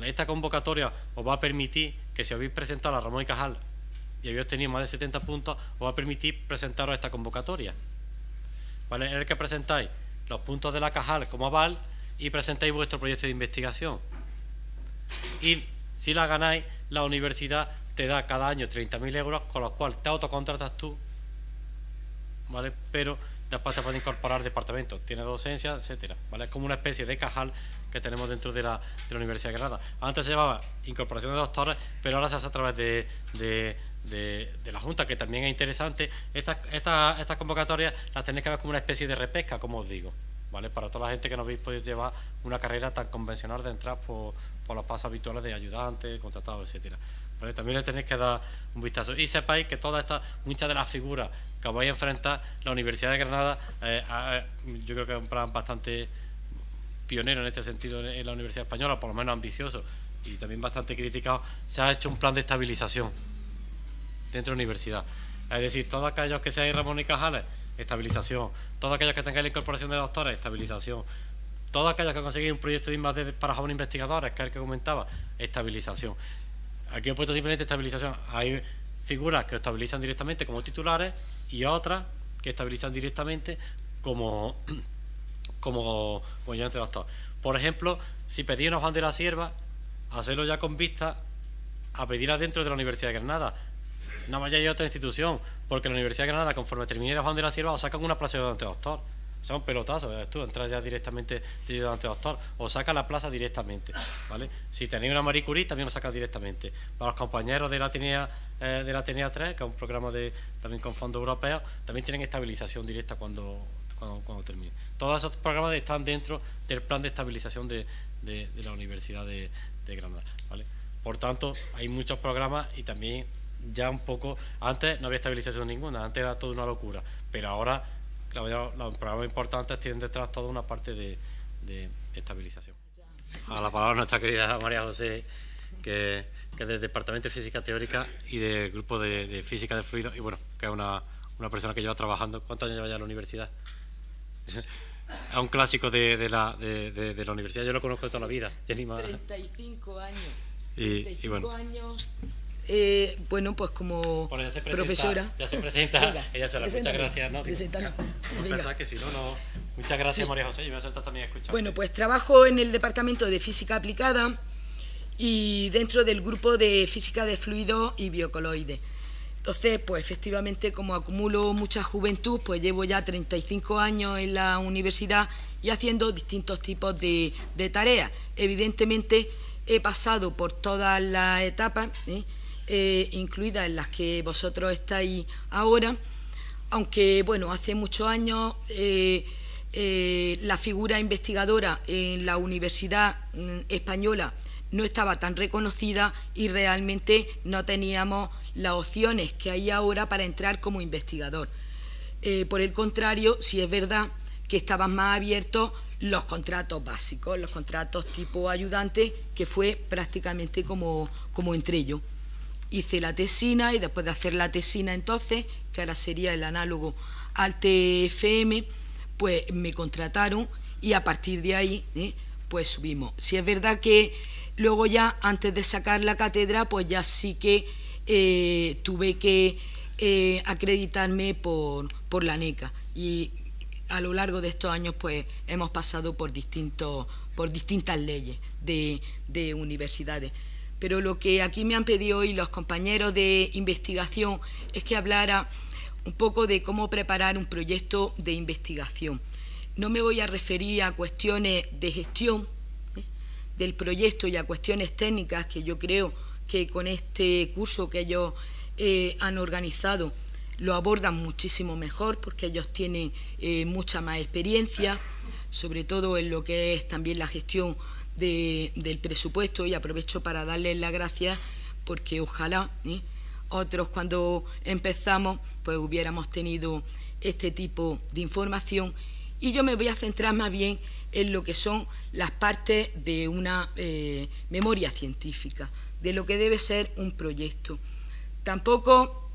esta convocatoria os va a permitir que si habéis presentado a Ramón y Cajal y habéis obtenido más de 70 puntos, os va a permitir presentaros esta convocatoria. En el que presentáis los puntos de la Cajal como aval y presentáis vuestro proyecto de investigación. Y si la ganáis, la universidad te da cada año 30.000 euros, con los cuales te autocontratas tú, ¿vale? Pero después te puede incorporar departamentos, tiene docencia, etcétera, ¿vale? Es como una especie de cajal que tenemos dentro de la, de la Universidad de Granada. Antes se llamaba incorporación de doctores, pero ahora se hace a través de, la Junta, que también es interesante. Estas esta, convocatorias las tenéis que ver como una especie de repesca, como os digo, ¿vale? Para toda la gente que no habéis podido llevar una carrera tan convencional de entrar por, por los pasos habituales de ayudante, contratado, etcétera. También le tenéis que dar un vistazo. Y sepáis que todas estas, muchas de las figuras que vais a enfrentar, la Universidad de Granada, eh, yo creo que es un plan bastante pionero en este sentido en la Universidad Española, por lo menos ambicioso y también bastante criticado, se ha hecho un plan de estabilización dentro de la universidad. Es decir, todos aquellos que seáis Ramón y Cajales, estabilización. Todos aquellos que tengáis la incorporación de doctores, estabilización. Todos aquellos que conseguís un proyecto de para jóvenes investigadores, que es el que comentaba, estabilización. Aquí he puesto simplemente estabilización. Hay figuras que estabilizan directamente como titulares y otras que estabilizan directamente como, [clears throat] como, como ayudante doctor. Por ejemplo, si pedí una de la sierva, hacerlo ya con vista a pedirla dentro de la Universidad de Granada. No vaya a otra institución, porque la Universidad de Granada, conforme termine hoja de la sierva, os sacan una plaza de ayudante doctor. Son pelotazos, tú entras ya directamente de ayudante doctor o saca la plaza directamente, ¿vale? Si tenéis una Marie Curie también lo sacas directamente. Para los compañeros de la Atenea, eh, de la Atenea 3, que es un programa de, también con fondos europeos, también tienen estabilización directa cuando, cuando, termine. Todos esos programas están dentro del plan de estabilización de, de, la Universidad de, de Granada, ¿vale? Por tanto, hay muchos programas y también ya un poco, antes no había estabilización ninguna, antes era toda una locura, pero ahora los programas importantes tienen detrás toda una parte de, estabilización. A la palabra nuestra querida María José, que, que es del Departamento de Física Teórica y del Grupo de, Física de Fluidos, y bueno, que es una, una, persona que lleva trabajando. ¿Cuántos años lleva ya en la universidad? [laughs] es un clásico de, la, de, la universidad, yo lo conozco de toda la vida. 35 años. Y, 35 años eh, bueno, pues como profesora. Ya se presenta, [laughs] ella sola. Muchas gracias. ¿no? que si no, no. Muchas gracias, María José. Yo voy a también a escuchar. Bueno, pues trabajo en el Departamento de Física Aplicada y dentro del grupo de Física de Fluidos y Biocoloides. Entonces, pues efectivamente, como acumulo mucha juventud, pues llevo ya 35 años en la universidad y haciendo distintos tipos de, tareas. Evidentemente, he pasado por todas las etapas. ¿eh? Eh, incluidas en las que vosotros estáis ahora, aunque bueno, hace muchos años eh, eh, la figura investigadora en la Universidad mm, Española no estaba tan reconocida y realmente no teníamos las opciones que hay ahora para entrar como investigador. Eh, por el contrario, sí es verdad que estaban más abiertos los contratos básicos, los contratos tipo ayudante, que fue prácticamente como, como entre yo hice la tesina y después de hacer la tesina entonces, que ahora sería el análogo al TFM, pues me contrataron y a partir de ahí ¿eh? pues subimos. Si es verdad que luego ya antes de sacar la cátedra pues ya sí que eh, tuve que eh, acreditarme por, por la NECA y a lo largo de estos años pues hemos pasado por distintos por distintas leyes de, de universidades pero lo que aquí me han pedido hoy los compañeros de investigación es que hablara un poco de cómo preparar un proyecto de investigación. No me voy a referir a cuestiones de gestión ¿eh? del proyecto y a cuestiones técnicas que yo creo que con este curso que ellos eh, han organizado lo abordan muchísimo mejor porque ellos tienen eh, mucha más experiencia, sobre todo en lo que es también la gestión del presupuesto y aprovecho para darles las gracias porque ojalá ¿eh? otros cuando empezamos pues hubiéramos tenido este tipo de información y yo me voy a centrar más bien en lo que son las partes de una eh, memoria científica, de lo que debe ser un proyecto. Tampoco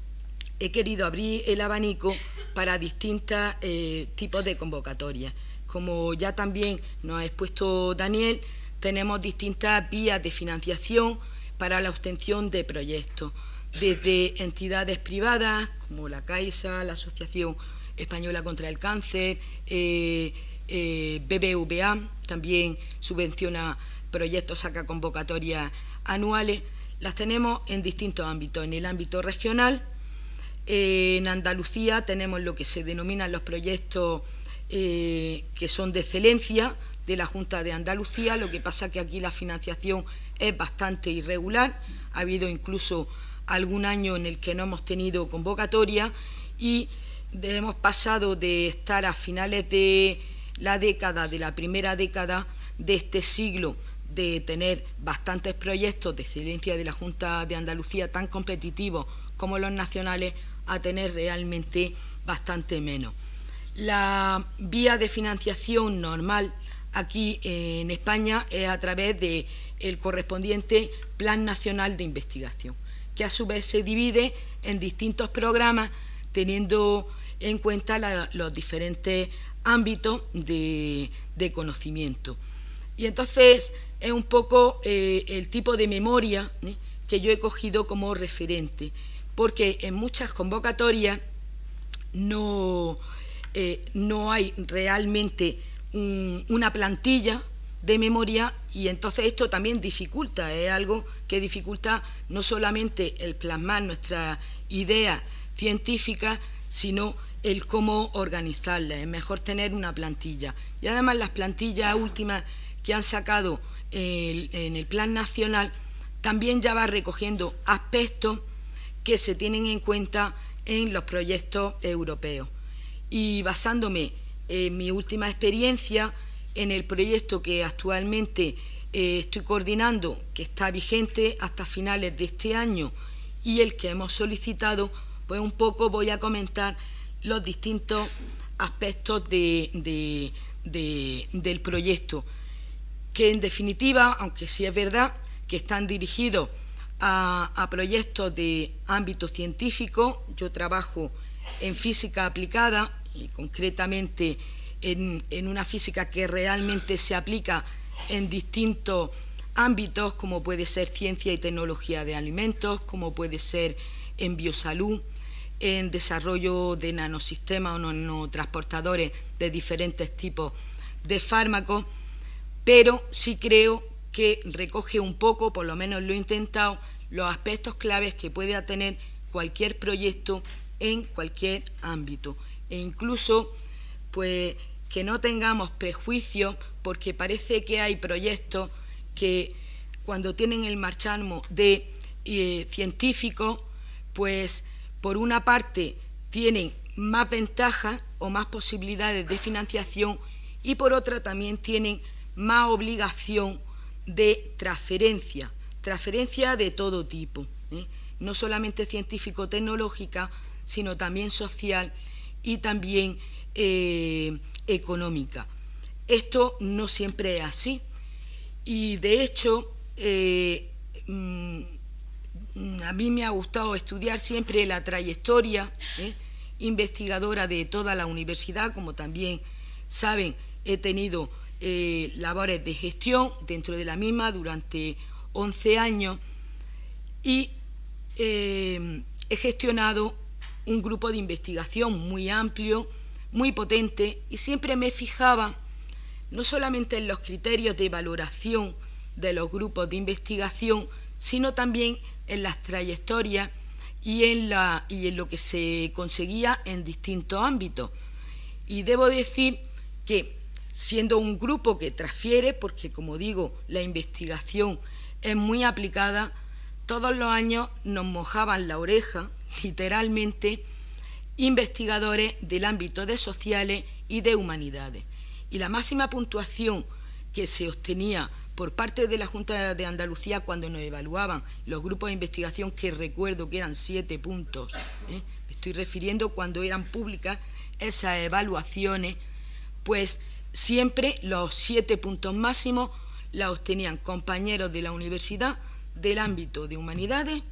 he querido abrir el abanico para distintos eh, tipos de convocatorias. Como ya también nos ha expuesto Daniel, tenemos distintas vías de financiación para la obtención de proyectos, desde entidades privadas como la Caixa, la Asociación Española contra el Cáncer, eh, eh, BBVA, también subvenciona proyectos, saca convocatorias anuales. Las tenemos en distintos ámbitos, en el ámbito regional, en Andalucía tenemos lo que se denominan los proyectos eh, que son de excelencia, de la Junta de Andalucía, lo que pasa que aquí la financiación es bastante irregular, ha habido incluso algún año en el que no hemos tenido convocatoria y hemos pasado de estar a finales de la década, de la primera década de este siglo, de tener bastantes proyectos de excelencia de la Junta de Andalucía tan competitivos como los nacionales, a tener realmente bastante menos. La vía de financiación normal aquí en España es a través del el correspondiente Plan Nacional de Investigación, que a su vez se divide en distintos programas teniendo en cuenta los diferentes ámbitos de, conocimiento. Y entonces es un poco eh, el tipo de memoria ¿eh? que yo he cogido como referente, porque en muchas convocatorias no, eh, no hay realmente una plantilla de memoria y entonces esto también dificulta, es algo que dificulta no solamente el plasmar nuestras ideas científicas, sino el cómo organizarlas. Es mejor tener una plantilla. Y además las plantillas últimas que han sacado en el Plan Nacional también ya va recogiendo aspectos que se tienen en cuenta en los proyectos europeos. Y basándome en mi última experiencia, en el proyecto que actualmente eh, estoy coordinando, que está vigente hasta finales de este año, y el que hemos solicitado, pues un poco voy a comentar los distintos aspectos del proyecto, que en definitiva, aunque sí es verdad que están dirigidos a, proyectos de ámbito científico, yo trabajo en física aplicada y concretamente en, en, una física que realmente se aplica en distintos ámbitos, como puede ser ciencia y tecnología de alimentos, como puede ser en biosalud, en desarrollo de nanosistemas o nanotransportadores de diferentes tipos de fármacos, pero sí creo que recoge un poco, por lo menos lo he intentado, los aspectos claves que puede tener cualquier proyecto en cualquier ámbito. E incluso, pues, que no tengamos prejuicios, porque parece que hay proyectos que cuando tienen el marcharmo de eh, científicos, pues por una parte tienen más ventajas o más posibilidades de financiación y por otra también tienen más obligación de transferencia, transferencia de todo tipo, ¿eh? no solamente científico-tecnológica, sino también social y también eh, económica. Esto no siempre es así y de hecho eh, mm, a mí me ha gustado estudiar siempre la trayectoria ¿eh? investigadora de toda la universidad, como también saben, he tenido labores de gestión dentro de la misma durante 11 años y he gestionado un grupo de investigación muy amplio, muy potente y siempre me fijaba no solamente en los criterios de valoración de los grupos de investigación, sino también en las trayectorias y en, la, y en lo que se conseguía en distintos ámbitos. Y debo decir que siendo un grupo que transfiere, porque como digo, la investigación es muy aplicada, todos los años nos mojaban la oreja, literalmente, investigadores del ámbito de sociales y de humanidades. Y la máxima puntuación que se obtenía por parte de la Junta de Andalucía cuando nos evaluaban los grupos de investigación, que recuerdo que eran siete puntos, ¿eh? me estoy refiriendo cuando eran públicas esas evaluaciones, pues siempre los siete puntos máximos la obtenían compañeros de la universidad del ámbito de humanidades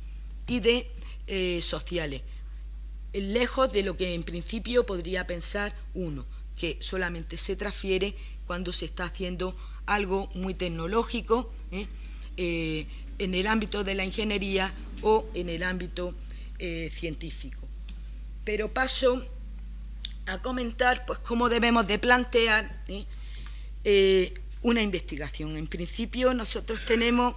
y de eh, sociales, lejos de lo que en principio podría pensar uno, que solamente se transfiere cuando se está haciendo algo muy tecnológico ¿eh? Eh, en el ámbito de la ingeniería o en el ámbito eh, científico. Pero paso a comentar pues, cómo debemos de plantear una investigación. En principio nosotros tenemos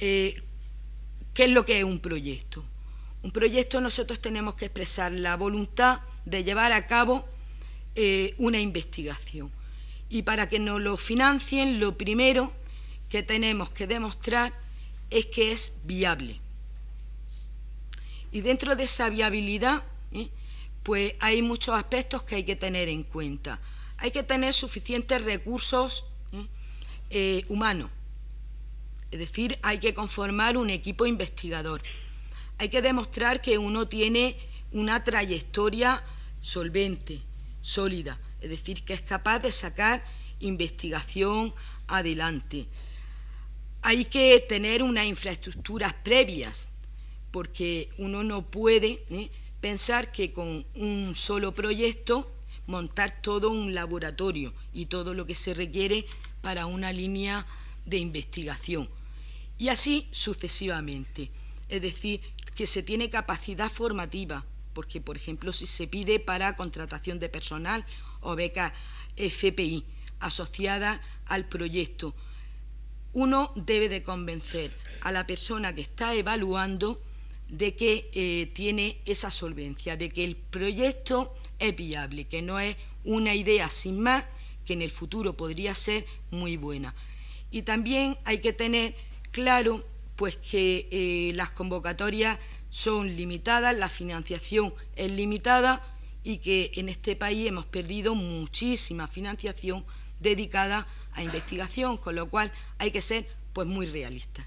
qué es lo que es un proyecto. Un proyecto nosotros tenemos que expresar la voluntad de llevar a cabo una investigación y para que nos lo financien, lo primero que tenemos que demostrar es que es viable. Y dentro de esa viabilidad, ¿eh? pues hay muchos aspectos que hay que tener en cuenta. Hay que tener suficientes recursos ¿eh? Eh, humanos, es decir, hay que conformar un equipo investigador. Hay que demostrar que uno tiene una trayectoria solvente, sólida es decir, que es capaz de sacar investigación adelante. Hay que tener unas infraestructuras previas, porque uno no puede ¿eh? pensar que con un solo proyecto montar todo un laboratorio y todo lo que se requiere para una línea de investigación. Y así sucesivamente. Es decir, que se tiene capacidad formativa, porque por ejemplo si se pide para contratación de personal o beca FPI. asociadas al proyecto. Uno debe de convencer a la persona que está evaluando de que eh, tiene esa solvencia, de que el proyecto es viable, que no es una idea sin más, que en el futuro podría ser muy buena. Y también hay que tener claro pues que eh, las convocatorias son limitadas, la financiación es limitada y que en este país hemos perdido muchísima financiación dedicada a investigación, con lo cual hay que ser pues muy realistas.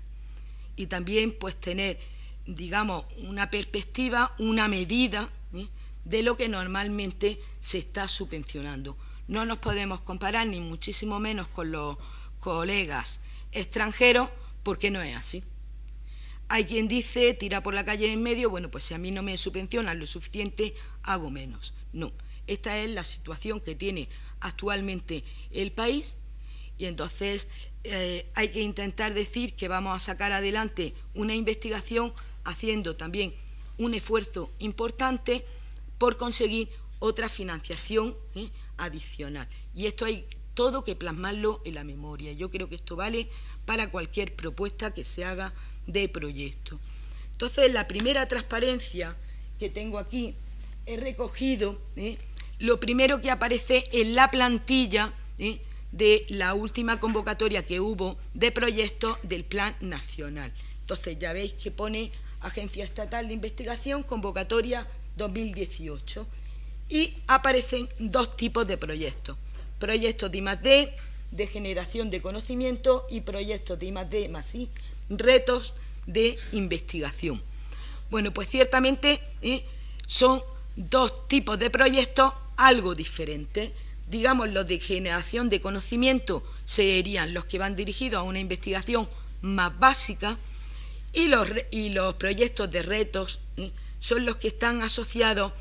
Y también pues tener, digamos, una perspectiva, una medida ¿eh? de lo que normalmente se está subvencionando. No nos podemos comparar ni muchísimo menos con los colegas extranjeros porque no es así. Hay quien dice, tira por la calle en medio, bueno, pues si a mí no me subvencionan lo suficiente, hago menos. No, esta es la situación que tiene actualmente el país y entonces eh, hay que intentar decir que vamos a sacar adelante una investigación haciendo también un esfuerzo importante por conseguir otra financiación ¿eh? adicional. Y esto hay todo que plasmarlo en la memoria. Yo creo que esto vale para cualquier propuesta que se haga de proyecto. Entonces, la primera transparencia que tengo aquí he recogido ¿eh? lo primero que aparece en la plantilla ¿eh? de la última convocatoria que hubo de proyectos del Plan Nacional. Entonces, ya veis que pone Agencia Estatal de Investigación, convocatoria 2018. Y aparecen dos tipos de proyectos. Proyectos de I+.D., de generación de conocimiento y proyectos de I+.D. más I, retos de investigación. Bueno, pues ciertamente ¿eh? son dos tipos de proyectos algo diferentes. Digamos, los de generación de conocimiento serían los que van dirigidos a una investigación más básica y los, y los proyectos de retos ¿eh? son los que están asociados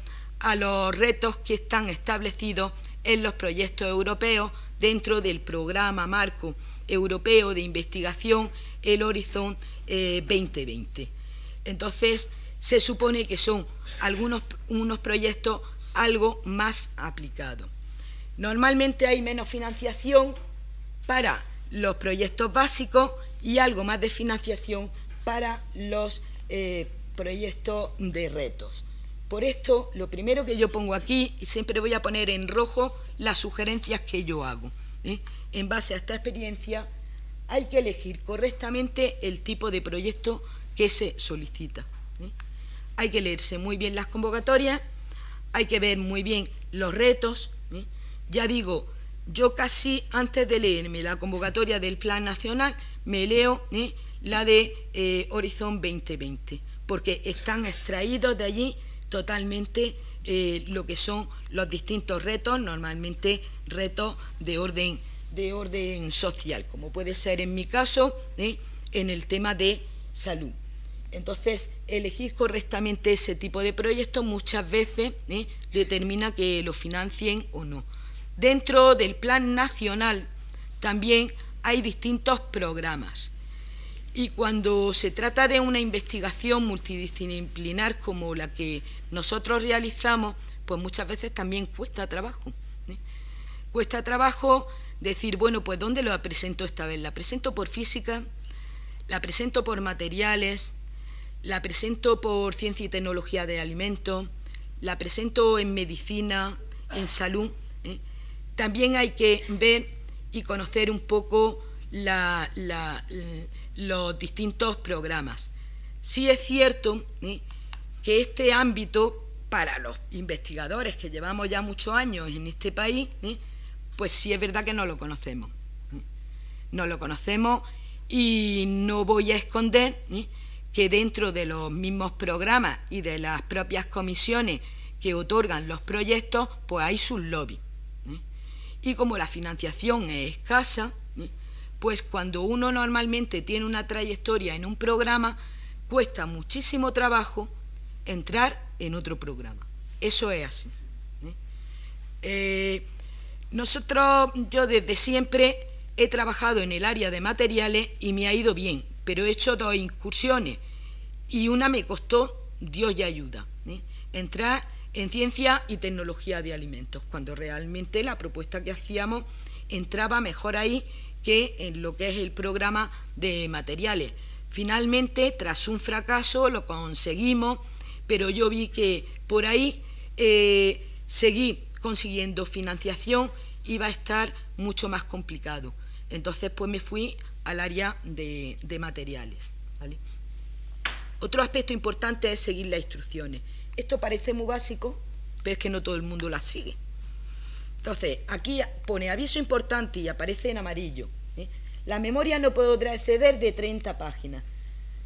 a los retos que están establecidos en los proyectos europeos dentro del programa marco europeo de investigación, el Horizon 2020. Eh, Entonces, se supone que son algunos unos proyectos algo más aplicados. Normalmente hay menos financiación para los proyectos básicos y algo más de financiación para los eh, proyectos de retos. Por esto, lo primero que yo pongo aquí, y siempre voy a poner en rojo las sugerencias que yo hago. ¿eh? En base a esta experiencia, hay que elegir correctamente el tipo de proyecto que se solicita. ¿eh? Hay que leerse muy bien las convocatorias, hay que ver muy bien los retos. ¿eh? Ya digo, yo casi antes de leerme la convocatoria del Plan Nacional, me leo la de Horizon 2020, porque están extraídos de allí totalmente lo que son los distintos retos, normalmente retos de orden de orden social, como puede ser en mi caso ¿eh? en el tema de salud. Entonces, elegir correctamente ese tipo de proyectos muchas veces ¿eh? determina que lo financien o no. Dentro del plan nacional también hay distintos programas. Y cuando se trata de una investigación multidisciplinar como la que nosotros realizamos, pues muchas veces también cuesta trabajo. ¿eh? Cuesta trabajo decir, bueno, pues ¿dónde la presento esta vez? ¿La presento por física? ¿La presento por materiales? ¿La presento por ciencia y tecnología de alimentos? ¿La presento en medicina, en salud? ¿eh? También hay que ver y conocer un poco los distintos programas. Sí es cierto que este ámbito, para los investigadores que llevamos ya muchos años en este país, pues sí es verdad que no lo conocemos. No lo conocemos y no voy a esconder que dentro de los mismos programas y de las propias comisiones que otorgan los proyectos, pues hay sus lobbies. Y como la financiación es escasa. Pues cuando uno normalmente tiene una trayectoria en un programa, cuesta muchísimo trabajo entrar en otro programa. Eso es así. Nosotros, yo desde siempre he trabajado en el área de materiales y me ha ido bien, pero he hecho dos incursiones y una me costó, Dios y ayuda, ¿eh? entrar en ciencia y tecnología de alimentos, cuando realmente la propuesta que hacíamos entraba mejor ahí que en lo que es el programa de materiales. Finalmente, tras un fracaso, lo conseguimos, pero yo vi que por ahí eh, seguí consiguiendo financiación iba a estar mucho más complicado. Entonces, pues me fui al área de, materiales. Otro aspecto importante es seguir las instrucciones. Esto parece muy básico, pero es que no todo el mundo las sigue. Entonces, aquí pone aviso importante y aparece en amarillo. ¿eh? La memoria no podrá exceder de 30 páginas.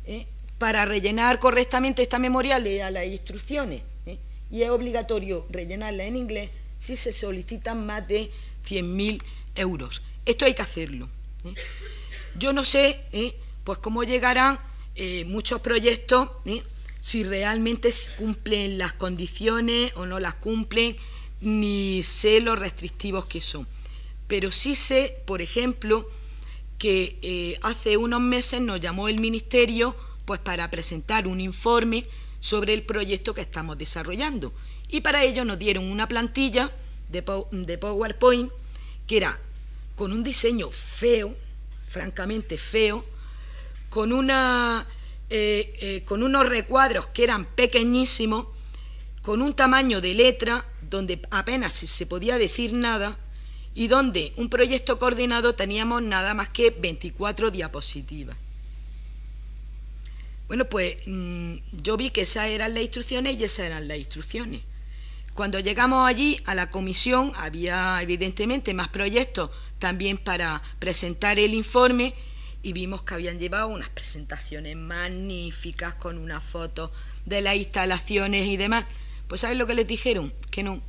¿eh? Para rellenar correctamente esta memoria, lea las instrucciones. ¿eh? Y es obligatorio rellenarla en inglés si se solicitan más de 100.000 euros. Esto hay que hacerlo. Yo no sé pues cómo llegarán muchos proyectos, si realmente cumplen las condiciones o no las cumplen ni sé los restrictivos que son. Pero sí sé, por ejemplo, que eh, hace unos meses nos llamó el Ministerio pues para presentar un informe sobre el proyecto que estamos desarrollando. Y para ello nos dieron una plantilla de, PowerPoint que era con un diseño feo, francamente feo, con, una, eh, eh, con unos recuadros que eran pequeñísimos, con un tamaño de letra donde apenas se podía decir nada y donde un proyecto coordinado teníamos nada más que 24 diapositivas. Bueno, pues mm, yo vi que esas eran las instrucciones y esas eran las instrucciones. Cuando llegamos allí a la comisión había evidentemente más proyectos también para presentar el informe y vimos que habían llevado unas presentaciones magníficas con unas fotos de las instalaciones y demás. Pues ¿sabes lo que les dijeron? Que no,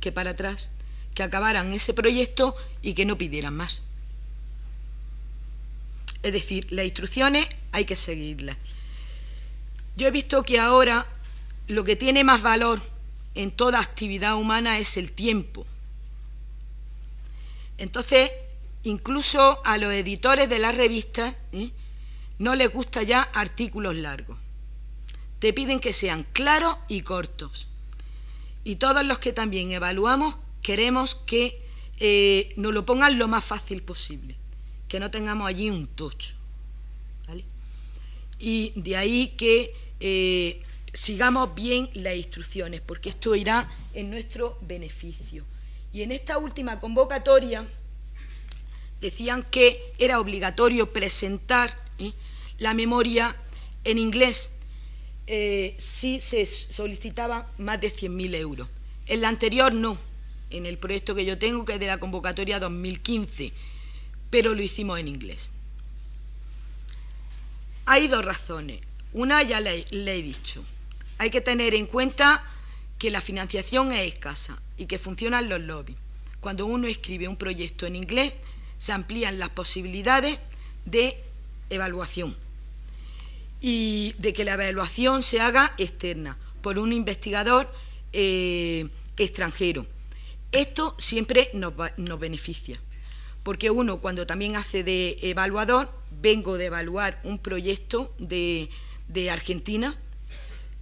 que para atrás, que acabaran ese proyecto y que no pidieran más. Es decir, las instrucciones hay que seguirlas. Yo he visto que ahora lo que tiene más valor en toda actividad humana es el tiempo. Entonces, incluso a los editores de las revistas ¿eh? no les gusta ya artículos largos te piden que sean claros y cortos. Y todos los que también evaluamos queremos que eh, nos lo pongan lo más fácil posible, que no tengamos allí un tocho. Y de ahí que eh, sigamos bien las instrucciones, porque esto irá en nuestro beneficio. Y en esta última convocatoria decían que era obligatorio presentar ¿eh? la memoria en inglés eh, sí se solicitaba más de 100.000 euros. En la anterior no, en el proyecto que yo tengo, que es de la convocatoria 2015, pero lo hicimos en inglés. Hay dos razones. Una ya le, le he dicho. Hay que tener en cuenta que la financiación es escasa y que funcionan los lobbies. Cuando uno escribe un proyecto en inglés, se amplían las posibilidades de evaluación y de que la evaluación se haga externa por un investigador eh, extranjero. Esto siempre nos, beneficia, porque uno cuando también hace de evaluador, vengo de evaluar un proyecto de, Argentina,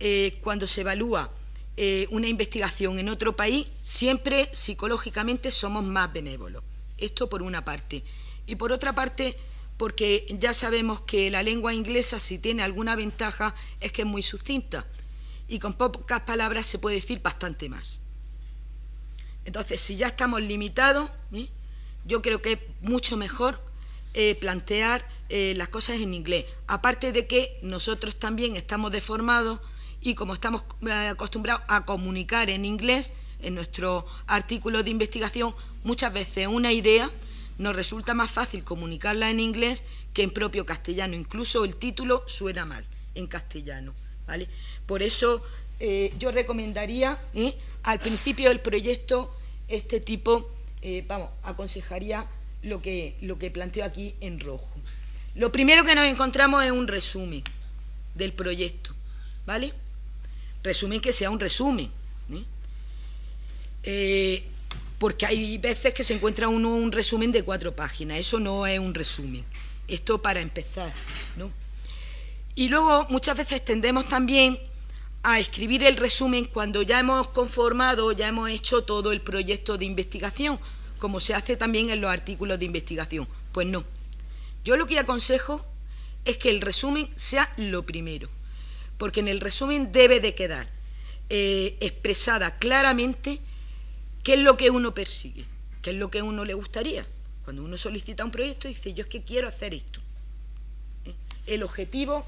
eh, cuando se evalúa eh, una investigación en otro país, siempre psicológicamente somos más benévolos. Esto por una parte. Y por otra parte, porque ya sabemos que la lengua inglesa, si tiene alguna ventaja, es que es muy sucinta y con pocas palabras se puede decir bastante más. Entonces, si ya estamos limitados, ¿eh? yo creo que es mucho mejor eh, plantear eh, las cosas en inglés. Aparte de que nosotros también estamos deformados y como estamos acostumbrados a comunicar en inglés, en nuestro artículo de investigación, muchas veces una idea nos resulta más fácil comunicarla en inglés que en propio castellano. Incluso el título suena mal en castellano. ¿vale? Por eso eh, yo recomendaría ¿eh? al principio del proyecto este tipo, eh, vamos, aconsejaría lo que, lo que planteo aquí en rojo. Lo primero que nos encontramos es un resumen del proyecto, ¿vale? Resumen que sea un resumen. Porque hay veces que se encuentra uno un resumen de cuatro páginas, eso no es un resumen, esto para empezar, ¿no? Y luego muchas veces tendemos también a escribir el resumen cuando ya hemos conformado, ya hemos hecho todo el proyecto de investigación, como se hace también en los artículos de investigación. Pues no. Yo lo que aconsejo es que el resumen sea lo primero, porque en el resumen debe de quedar eh, expresada claramente qué es lo que uno persigue, qué es lo que uno le gustaría. Cuando uno solicita un proyecto dice, yo es que quiero hacer esto. ¿Eh? El objetivo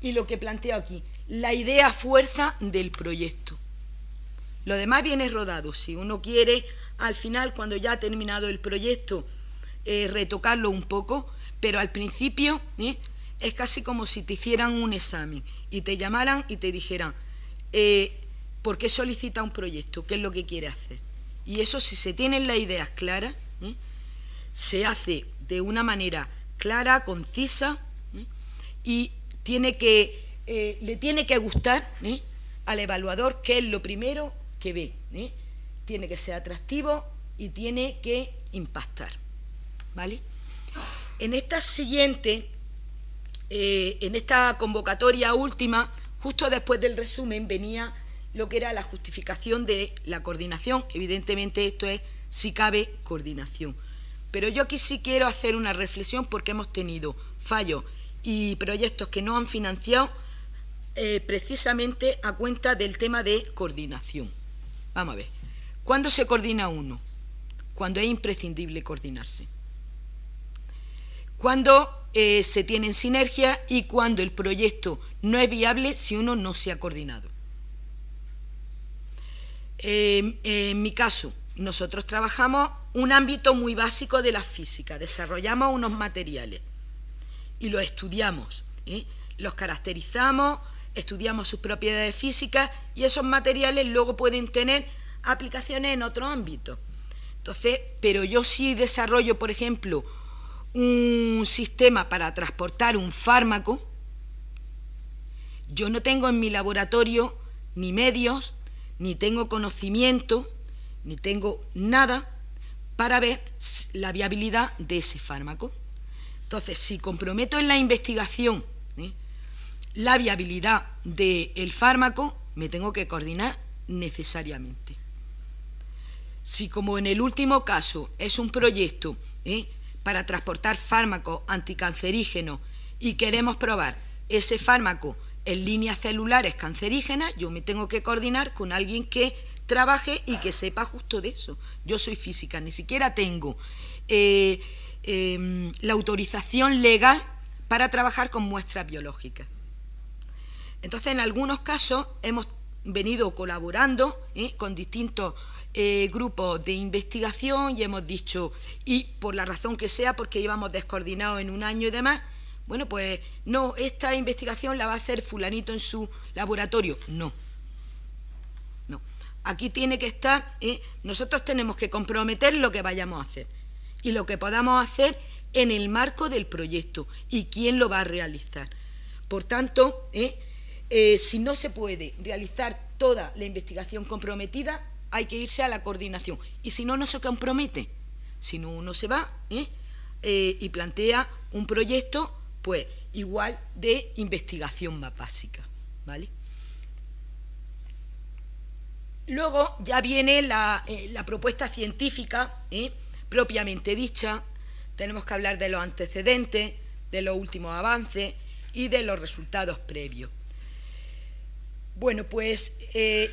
y lo que planteo aquí, la idea fuerza del proyecto. Lo demás viene rodado. Si uno quiere, al final, cuando ya ha terminado el proyecto, eh, retocarlo un poco, pero al principio ¿eh? es casi como si te hicieran un examen y te llamaran y te dijeran, ¿por qué solicita un proyecto? ¿Qué es lo que quiere hacer? Y eso, si se tienen las ideas claras, se hace de una manera clara, concisa y tiene que, le tiene que gustar al evaluador qué es lo primero que ve. Tiene que ser atractivo y tiene que impactar. ¿Vale? En esta siguiente, eh, en esta convocatoria última, justo después del resumen, venía lo que era la justificación de la coordinación. Evidentemente esto es, si cabe, coordinación. Pero yo aquí sí quiero hacer una reflexión porque hemos tenido fallos y proyectos que no han financiado eh, precisamente a cuenta del tema de coordinación. Vamos a ver. ¿Cuándo se coordina uno? Cuando es imprescindible coordinarse cuando eh, se tienen sinergia y cuando el proyecto no es viable si uno no se ha coordinado. Em, en mi caso, nosotros trabajamos un ámbito muy básico de la física, desarrollamos unos materiales y los estudiamos, ¿eh? los caracterizamos, estudiamos sus propiedades físicas y esos materiales luego pueden tener aplicaciones en otros ámbitos. Entonces, pero yo sí desarrollo, por ejemplo, un sistema para transportar un fármaco, yo no tengo en mi laboratorio ni medios, ni tengo conocimiento, ni tengo nada para ver la viabilidad de ese fármaco. Entonces, si comprometo en la investigación ¿eh? la viabilidad del fármaco, me tengo que coordinar necesariamente. Si como en el último caso es un proyecto ¿eh? para transportar fármacos anticancerígenos y queremos probar ese fármaco en líneas celulares cancerígenas, yo me tengo que coordinar con alguien que trabaje y que sepa justo de eso. Yo soy física, ni siquiera tengo eh, em, la autorización legal para trabajar con muestras biológicas. Entonces, en algunos casos hemos venido colaborando ¿eh? con distintos eh, grupos de investigación y hemos dicho, y por la razón que sea, porque íbamos descoordinados en un año y demás, bueno, pues no, esta investigación la va a hacer fulanito en su laboratorio. No. No. Aquí tiene que estar, ¿eh? nosotros tenemos que comprometer lo que vayamos a hacer y lo que podamos hacer en el marco del proyecto y quién lo va a realizar. Por tanto, ¿eh? Eh, si no se puede realizar toda la investigación comprometida, hay que irse a la coordinación. Y si no, no se compromete. Si no, uno se va y plantea un proyecto, pues igual de investigación más básica. ¿vale? Luego ya viene la, eh, la propuesta científica propiamente dicha. Tenemos que hablar de los antecedentes, de los últimos avances y de los resultados previos. Bueno, pues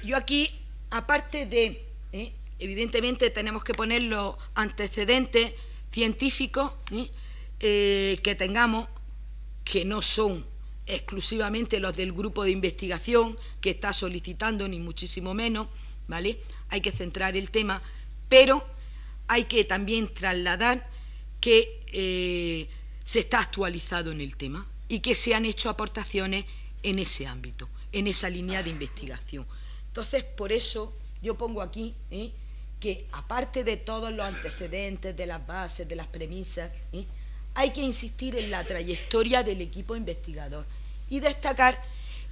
yo aquí aparte de, ¿eh? evidentemente tenemos que poner los antecedentes científicos ¿eh? Eh, que tengamos, que no son exclusivamente los del grupo de investigación que está solicitando, ni muchísimo menos, ¿vale? Hay que centrar el tema, pero hay que también trasladar que se está actualizado en el tema y que se han hecho aportaciones en ese ámbito, en esa línea de investigación. Entonces, por eso yo pongo aquí ¿eh? que aparte de todos los antecedentes, de las bases, de las premisas, ¿eh? Hay que insistir en la trayectoria del equipo investigador y destacar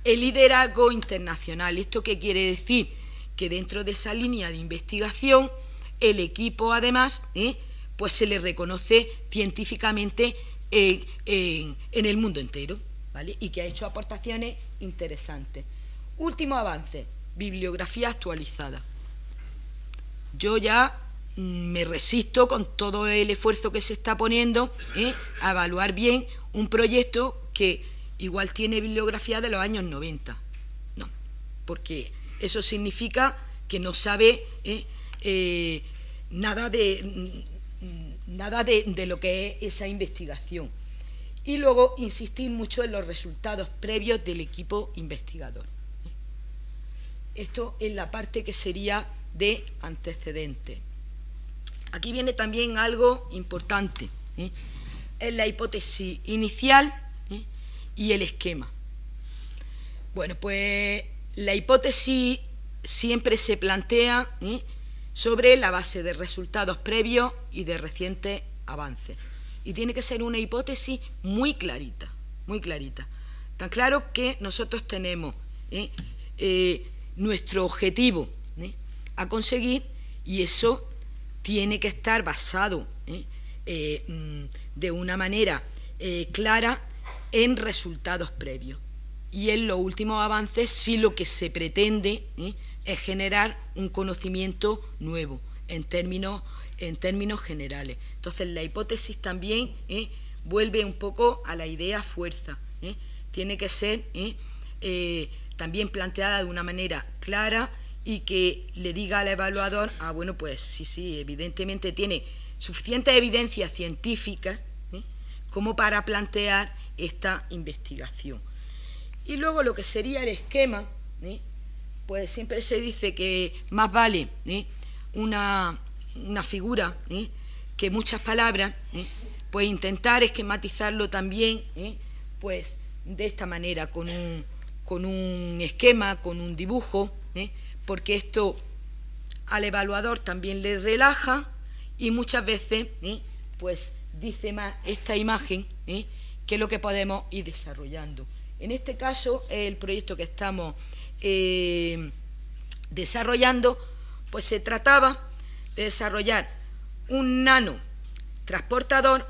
el liderazgo internacional. ¿Esto qué quiere decir? Que dentro de esa línea de investigación, el equipo además, ¿eh? pues se le reconoce científicamente en, en el mundo entero, ¿vale? Y que ha hecho aportaciones interesantes. Último avance, bibliografía actualizada. Yo ya me resisto con todo el esfuerzo que se está poniendo ¿eh? a evaluar bien un proyecto que igual tiene bibliografía de los años 90. No, porque eso significa que no sabe ¿eh? Eh, nada, de, nada de, lo que es esa investigación. Y luego insistir mucho en los resultados previos del equipo investigador. Esto es la parte que sería de antecedente. Aquí viene también algo importante. ¿eh? Es la hipótesis inicial ¿eh? y el esquema. Bueno, pues la hipótesis siempre se plantea ¿eh? sobre la base de resultados previos y de recientes avances. Y tiene que ser una hipótesis muy clarita, muy clarita. Tan claro que nosotros tenemos nuestro objetivo a conseguir y eso tiene que estar basado ¿eh? Eh, mm, de una manera eh, clara en resultados previos. Y en los últimos avances sí lo que se pretende es generar un conocimiento nuevo en términos, en términos generales. Entonces la hipótesis también vuelve un poco a la idea fuerza. Tiene que ser también planteada de una manera clara y que le diga al evaluador, ah, bueno, pues sí, sí, evidentemente tiene suficiente evidencia científica ¿eh? como para plantear esta investigación. Y luego lo que sería el esquema, ¿eh? pues siempre se dice que más vale ¿eh? una, una, figura que muchas palabras, pues intentar esquematizarlo también, pues de esta manera, con un, con un esquema, con un dibujo, porque esto al evaluador también le relaja y muchas veces ¿eh? pues dice más esta imagen ¿eh? que lo que podemos ir desarrollando. En este caso, el proyecto que estamos eh, desarrollando, pues se trataba de desarrollar un nano transportador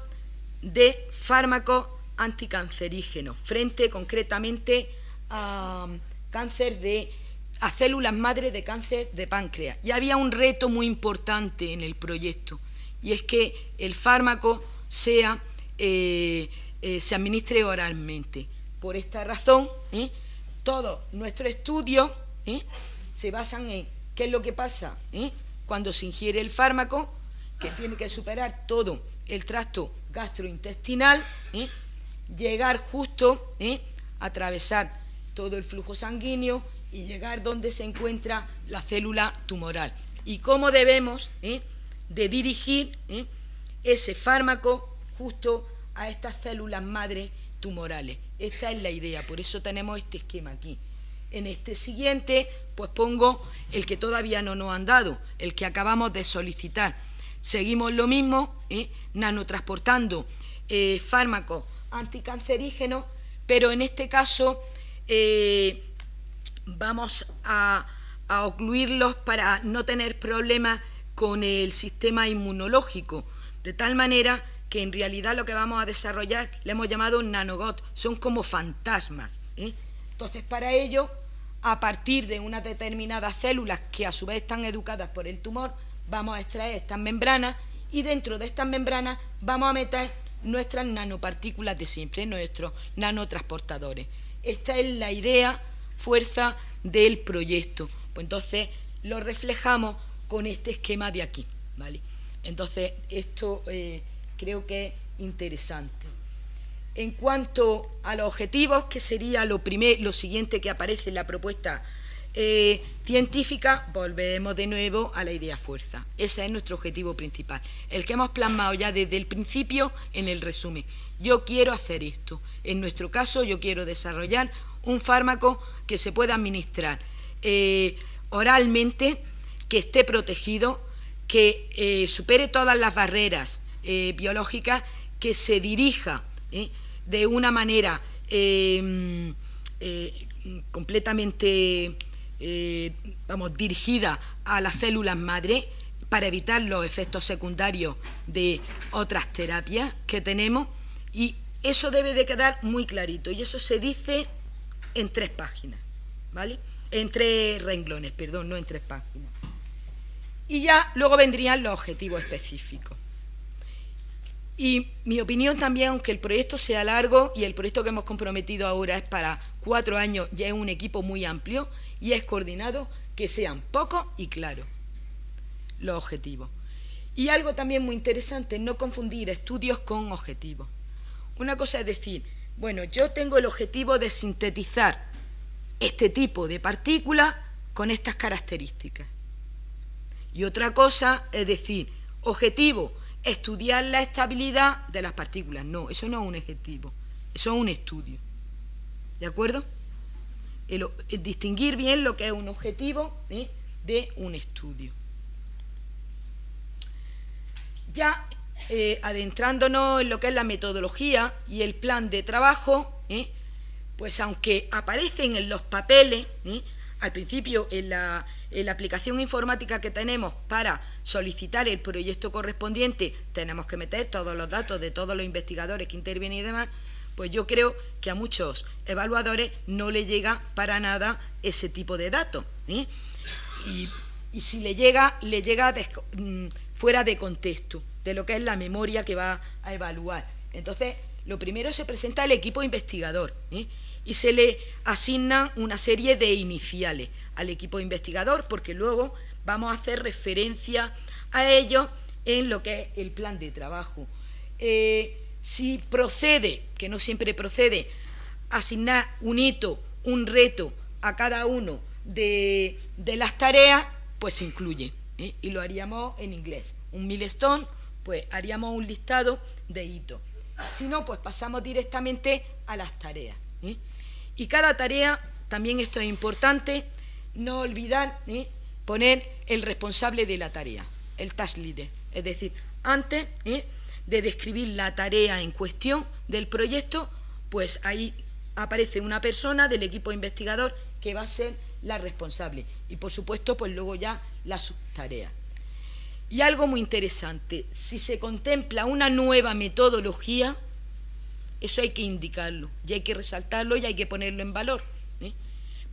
de fármacos anticancerígenos frente concretamente a cáncer de a células madre de cáncer de páncreas. Y había un reto muy importante en el proyecto, y es que el fármaco sea, eh, eh, se administre oralmente. Por esta razón, ¿eh? todos nuestros estudios se basan en qué es lo que pasa cuando se ingiere el fármaco, que tiene que superar todo el tracto gastrointestinal, llegar justo, atravesar todo el flujo sanguíneo, y llegar donde se encuentra la célula tumoral y cómo debemos ¿eh? de dirigir ¿eh? ese fármaco justo a estas células madre tumorales. Esta es la idea, por eso tenemos este esquema aquí. En este siguiente, pues pongo el que todavía no nos han dado, el que acabamos de solicitar. Seguimos lo mismo, ¿eh? nanotransportando fármacos anticancerígenos, pero en este caso vamos a, ocluirlos para no tener problemas con el sistema inmunológico, de tal manera que en realidad lo que vamos a desarrollar le hemos llamado nanogot, son como fantasmas. ¿eh? Entonces, para ello, a partir de unas determinadas células que a su vez están educadas por el tumor, vamos a extraer estas membranas y dentro de estas membranas vamos a meter nuestras nanopartículas de siempre, nuestros nanotransportadores. Esta es la idea fuerza del proyecto. Pues entonces lo reflejamos con este esquema de aquí, ¿vale? Entonces esto eh, creo que es interesante. En cuanto a los objetivos, que sería lo, primer, lo siguiente que aparece en la propuesta eh, científica, volvemos de nuevo a la idea fuerza. Ese es nuestro objetivo principal, el que hemos plasmado ya desde el principio en el resumen. Yo quiero hacer esto. En nuestro caso, yo quiero desarrollar un fármaco que se pueda administrar eh, oralmente, que esté protegido, que eh, supere todas las barreras eh, biológicas, que se dirija de una manera completamente vamos, dirigida a las células madre para evitar los efectos secundarios de otras terapias que tenemos. Y eso debe de quedar muy clarito. Y eso se dice en tres páginas, ¿vale? En tres renglones, perdón, no en tres páginas. Y ya luego vendrían los objetivos específicos. Y mi opinión también, aunque el proyecto sea largo y el proyecto que hemos comprometido ahora es para cuatro años, ya es un equipo muy amplio y es coordinado, que sean pocos y claros los objetivos. Y algo también muy interesante, no confundir estudios con objetivos. Una cosa es decir, bueno, yo tengo el objetivo de sintetizar este tipo de partículas con estas características. Y otra cosa es decir, objetivo, estudiar la estabilidad de las partículas. No, eso no es un objetivo, eso es un estudio. ¿De acuerdo? distinguir bien lo que es un objetivo ¿eh? de un estudio. Ya eh, adentrándonos en lo que es la metodología y el plan de trabajo, ¿eh? pues aunque aparecen en los papeles, al principio en la, aplicación informática que tenemos para solicitar el proyecto correspondiente, tenemos que meter todos los datos de todos los investigadores que intervienen y demás, pues yo creo que a muchos evaluadores no le llega para nada ese tipo de datos. ¿eh? Y, si le llega, le llega mm, fuera de contexto, de lo que es la memoria que va a evaluar. Entonces, lo primero se presenta el equipo investigador ¿eh? y se le asigna una serie de iniciales al equipo investigador, porque luego vamos a hacer referencia a ellos en lo que es el plan de trabajo. Eh, si procede, que no siempre procede, asignar un hito, un reto a cada uno de, las tareas, pues se incluye. ¿eh? Y lo haríamos en inglés. Un milestone, pues haríamos un listado de hitos. Si no, pues pasamos directamente a las tareas. ¿eh? Y cada tarea, también esto es importante, no olvidar ¿eh? poner el responsable de la tarea, el task leader. Es decir, antes ¿eh? de describir la tarea en cuestión del proyecto, pues ahí aparece una persona del equipo investigador que va a ser la responsable. Y por supuesto, pues luego ya la subtarea. Y algo muy interesante, si se contempla una nueva metodología, eso hay que indicarlo, y hay que resaltarlo y hay que ponerlo en valor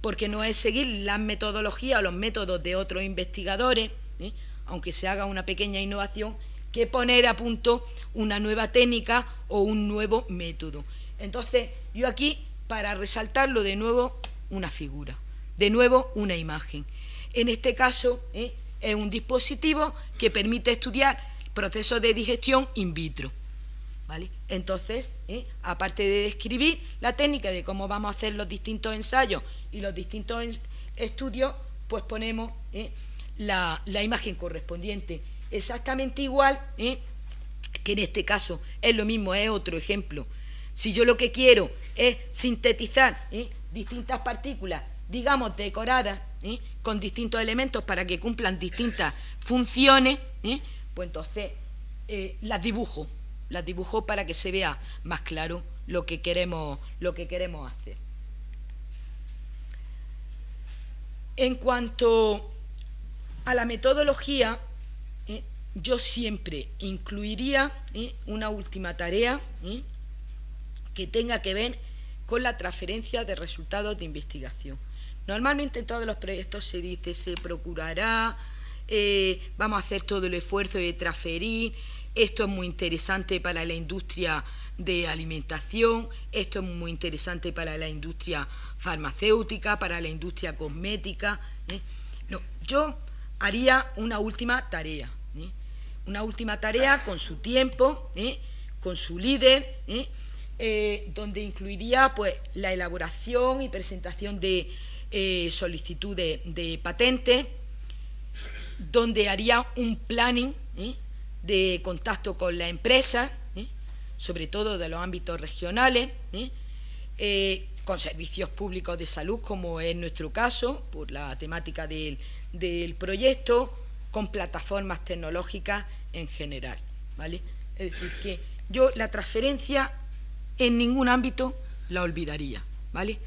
porque no es seguir las metodologías o los métodos de otros investigadores, ¿eh? aunque se haga una pequeña innovación, que poner a punto una nueva técnica o un nuevo método. Entonces, yo aquí, para resaltarlo de nuevo, una figura, de nuevo una imagen. En este caso, ¿eh? Es un dispositivo que permite estudiar procesos de digestión in vitro. Entonces, ¿eh? aparte de describir la técnica de cómo vamos a hacer los distintos ensayos y los distintos estudios, pues ponemos ¿eh? la, imagen correspondiente. Exactamente igual ¿eh? que en este caso es lo mismo, es otro ejemplo. Si yo lo que quiero es sintetizar distintas partículas, digamos, decoradas, con distintos elementos para que cumplan distintas funciones, pues entonces las dibujo las dibujo para que se vea más claro lo que queremos, lo que queremos hacer. En cuanto a la metodología, eh, yo siempre incluiría eh, una última tarea eh, que tenga que ver con la transferencia de resultados de investigación. Normalmente en todos los proyectos se dice, se procurará, vamos a hacer todo el esfuerzo de transferir esto es muy interesante para la industria de alimentación, esto es muy interesante para la industria farmacéutica, para la industria cosmética. ¿eh? yo haría una última tarea, ¿eh? una última tarea con su tiempo, ¿eh? con su líder, donde incluiría pues, la elaboración y presentación de solicitud de, de patente, donde haría un planning de contacto con la empresa, ¿eh? sobre todo de los ámbitos regionales, ¿eh? Eh, con servicios públicos de salud, como es nuestro caso, por la temática del, del proyecto, con plataformas tecnológicas en general. ¿vale? Es decir, que yo la transferencia en ningún ámbito la olvidaría. ¿vale?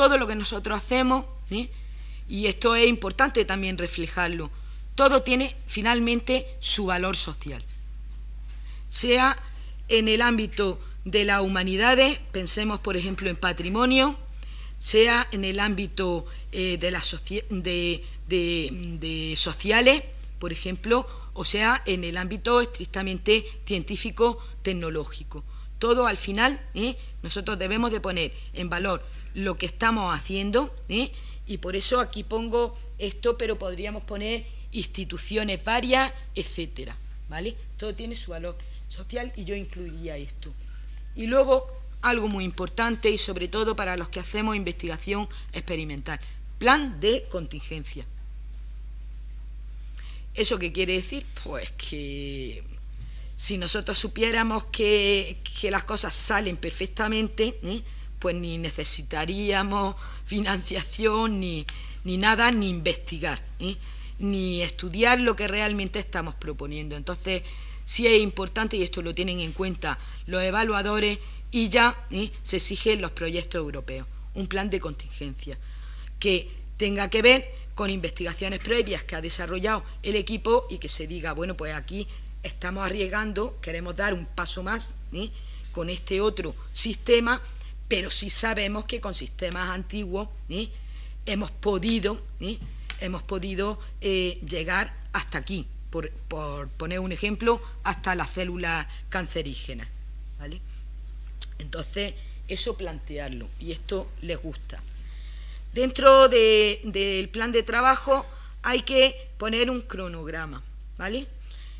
Todo lo que nosotros hacemos, y esto es importante también reflejarlo, todo tiene finalmente su valor social. Sea en el ámbito de las humanidades, pensemos por ejemplo en patrimonio, sea en el ámbito eh, de, las de, sociales, por ejemplo, o sea, en el ámbito estrictamente científico-tecnológico. Todo al final, ¿eh? nosotros debemos de poner en valor lo que estamos haciendo, ¿eh? y por eso aquí pongo esto, pero podríamos poner instituciones varias, etcétera, ¿vale? Todo tiene su valor social y yo incluiría esto. Y luego, algo muy importante y sobre todo para los que hacemos investigación experimental, plan de contingencia. ¿Eso qué quiere decir? Pues que si nosotros supiéramos que, las cosas salen perfectamente, ¿eh? Pues ni necesitaríamos financiación, ni, ni nada, ni investigar, ¿eh? ni estudiar lo que realmente estamos proponiendo. Entonces, sí es importante, y esto lo tienen en cuenta los evaluadores, y ya ¿eh? se exigen los proyectos europeos, un plan de contingencia, que tenga que ver con investigaciones previas que ha desarrollado el equipo y que se diga, bueno, pues aquí estamos arriesgando, queremos dar un paso más ¿eh? con este otro sistema, pero sí sabemos que con sistemas antiguos ¿eh? hemos podido, hemos podido llegar hasta aquí, por, poner un ejemplo, hasta las células cancerígenas. ¿vale? Entonces, eso plantearlo, y esto les gusta. Dentro del plan de trabajo hay que poner un cronograma, ¿vale?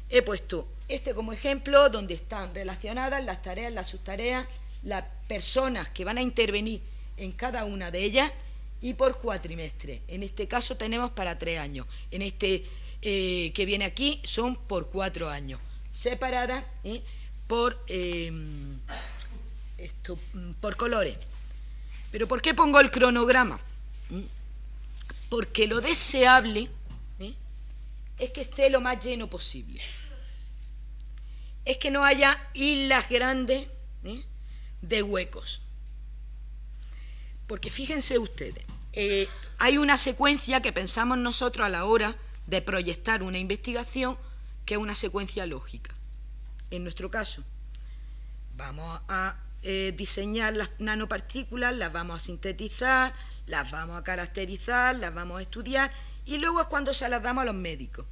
He puesto este como ejemplo, donde están relacionadas las tareas, las subtareas, las personas que van a intervenir en cada una de ellas y por cuatrimestre. En este caso tenemos para tres años. En este eh, que viene aquí son por cuatro años, separadas ¿eh? por, em, esto, mm, por colores. Pero ¿por qué pongo el cronograma? ¿Mm? Porque lo deseable ¿eh? es que esté lo más lleno posible. Es que no haya islas grandes de huecos. Porque fíjense ustedes, hay una secuencia que pensamos nosotros a la hora de proyectar una investigación que es una secuencia lógica. En nuestro caso, vamos a eh, diseñar las nanopartículas, las vamos a sintetizar, las vamos a caracterizar, las vamos a estudiar y luego es cuando se las damos a los médicos,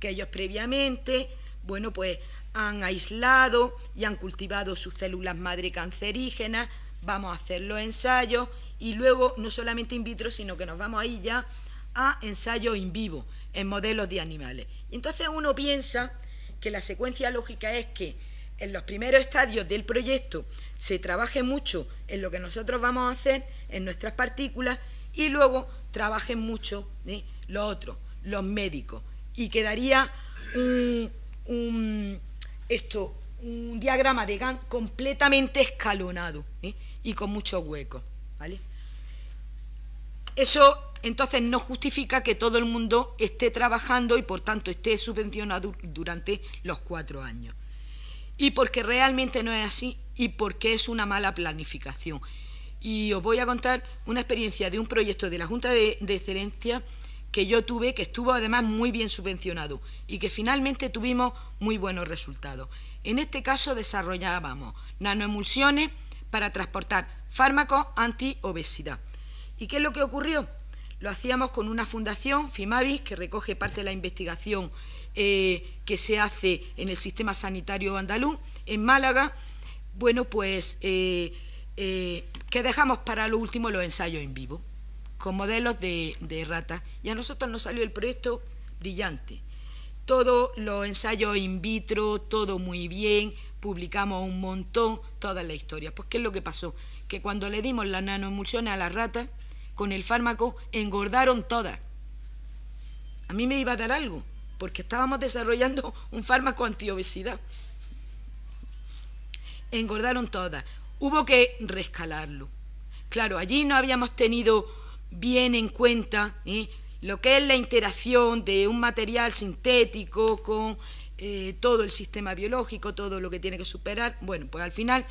que ellos previamente, bueno, pues han aislado y han cultivado sus células madre cancerígenas, vamos a hacer los ensayos y luego no solamente in vitro, sino que nos vamos ahí ya a ensayos in vivo, en modelos de animales. entonces uno piensa que la secuencia lógica es que en los primeros estadios del proyecto se trabaje mucho en lo que nosotros vamos a hacer en nuestras partículas y luego trabajen mucho ¿eh? los otros, los médicos. Y quedaría un, esto, un diagrama de GAN completamente escalonado ¿eh? y con muchos huecos. ¿vale? Eso entonces no justifica que todo el mundo esté trabajando y por tanto esté subvencionado durante los cuatro años. Y porque realmente no es así y porque es una mala planificación. Y os voy a contar una experiencia de un proyecto de la Junta de, Excelencia que yo tuve, que estuvo además muy bien subvencionado y que finalmente tuvimos muy buenos resultados. En este caso desarrollábamos nanoemulsiones para transportar fármacos anti-obesidad. ¿Y qué es lo que ocurrió? Lo hacíamos con una fundación, FIMAVIS, que recoge parte de la investigación eh, que se hace en el sistema sanitario andaluz, en Málaga. Bueno, pues eh, eh, que dejamos para lo último los ensayos en vivo, con modelos de, de ratas. Y a nosotros nos salió el proyecto brillante. Todos los ensayos in vitro, todo muy bien, publicamos un montón, toda la historia. Pues, ¿qué es lo que pasó? Que cuando le dimos la nanoemulsiones a las ratas, con el fármaco engordaron todas. A mí me iba a dar algo, porque estábamos desarrollando un fármaco antiobesidad. Engordaron todas. Hubo que rescalarlo. Claro, allí no habíamos tenido bien en cuenta ¿eh? lo que es la interacción de un material sintético con eh, todo el sistema biológico, todo lo que tiene que superar. Bueno, pues al final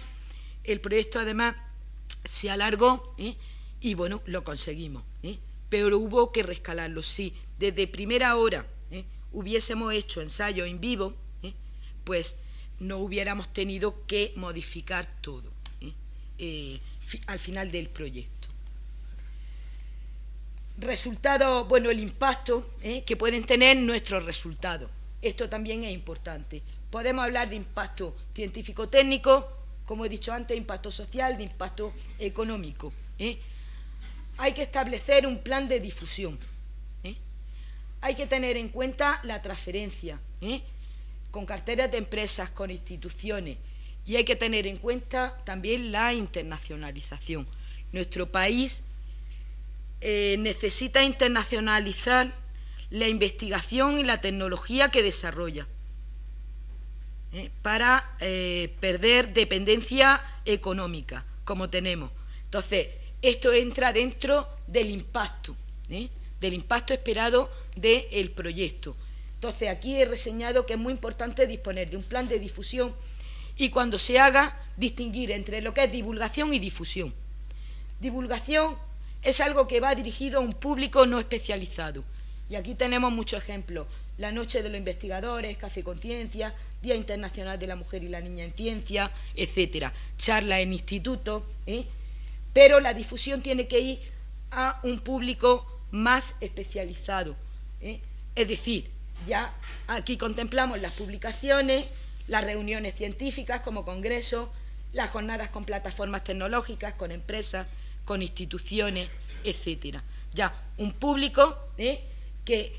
el proyecto además se alargó ¿eh? y bueno, lo conseguimos. Pero hubo que rescalarlo. Si desde primera hora hubiésemos hecho ensayo en vivo, pues no hubiéramos tenido que modificar todo al final del proyecto. Resultados, bueno, el impacto ¿eh? que pueden tener nuestros resultados. Esto también es importante. Podemos hablar de impacto científico-técnico, como he dicho antes, impacto social, de impacto económico. ¿eh? Hay que establecer un plan de difusión. ¿eh? Hay que tener en cuenta la transferencia, con carteras de empresas, con instituciones, y hay que tener en cuenta también la internacionalización. Nuestro país eh, necesita internacionalizar la investigación y la tecnología que desarrolla ¿eh? para eh, perder dependencia económica, como tenemos. Entonces, esto entra dentro del impacto, del impacto esperado del proyecto. Entonces, aquí he reseñado que es muy importante disponer de un plan de difusión y cuando se haga, distinguir entre lo que es divulgación y difusión. Divulgación es algo que va dirigido a un público no especializado. Y aquí tenemos muchos ejemplos. La Noche de los Investigadores, Café Conciencia, Día Internacional de la Mujer y la Niña en Ciencia, etcétera. Charlas en institutos. ¿eh? Pero la difusión tiene que ir a un público más especializado. ¿eh? Es decir, ya aquí contemplamos las publicaciones, las reuniones científicas como congresos, las jornadas con plataformas tecnológicas, con empresas, con instituciones, etcétera. Ya, un público ¿eh? que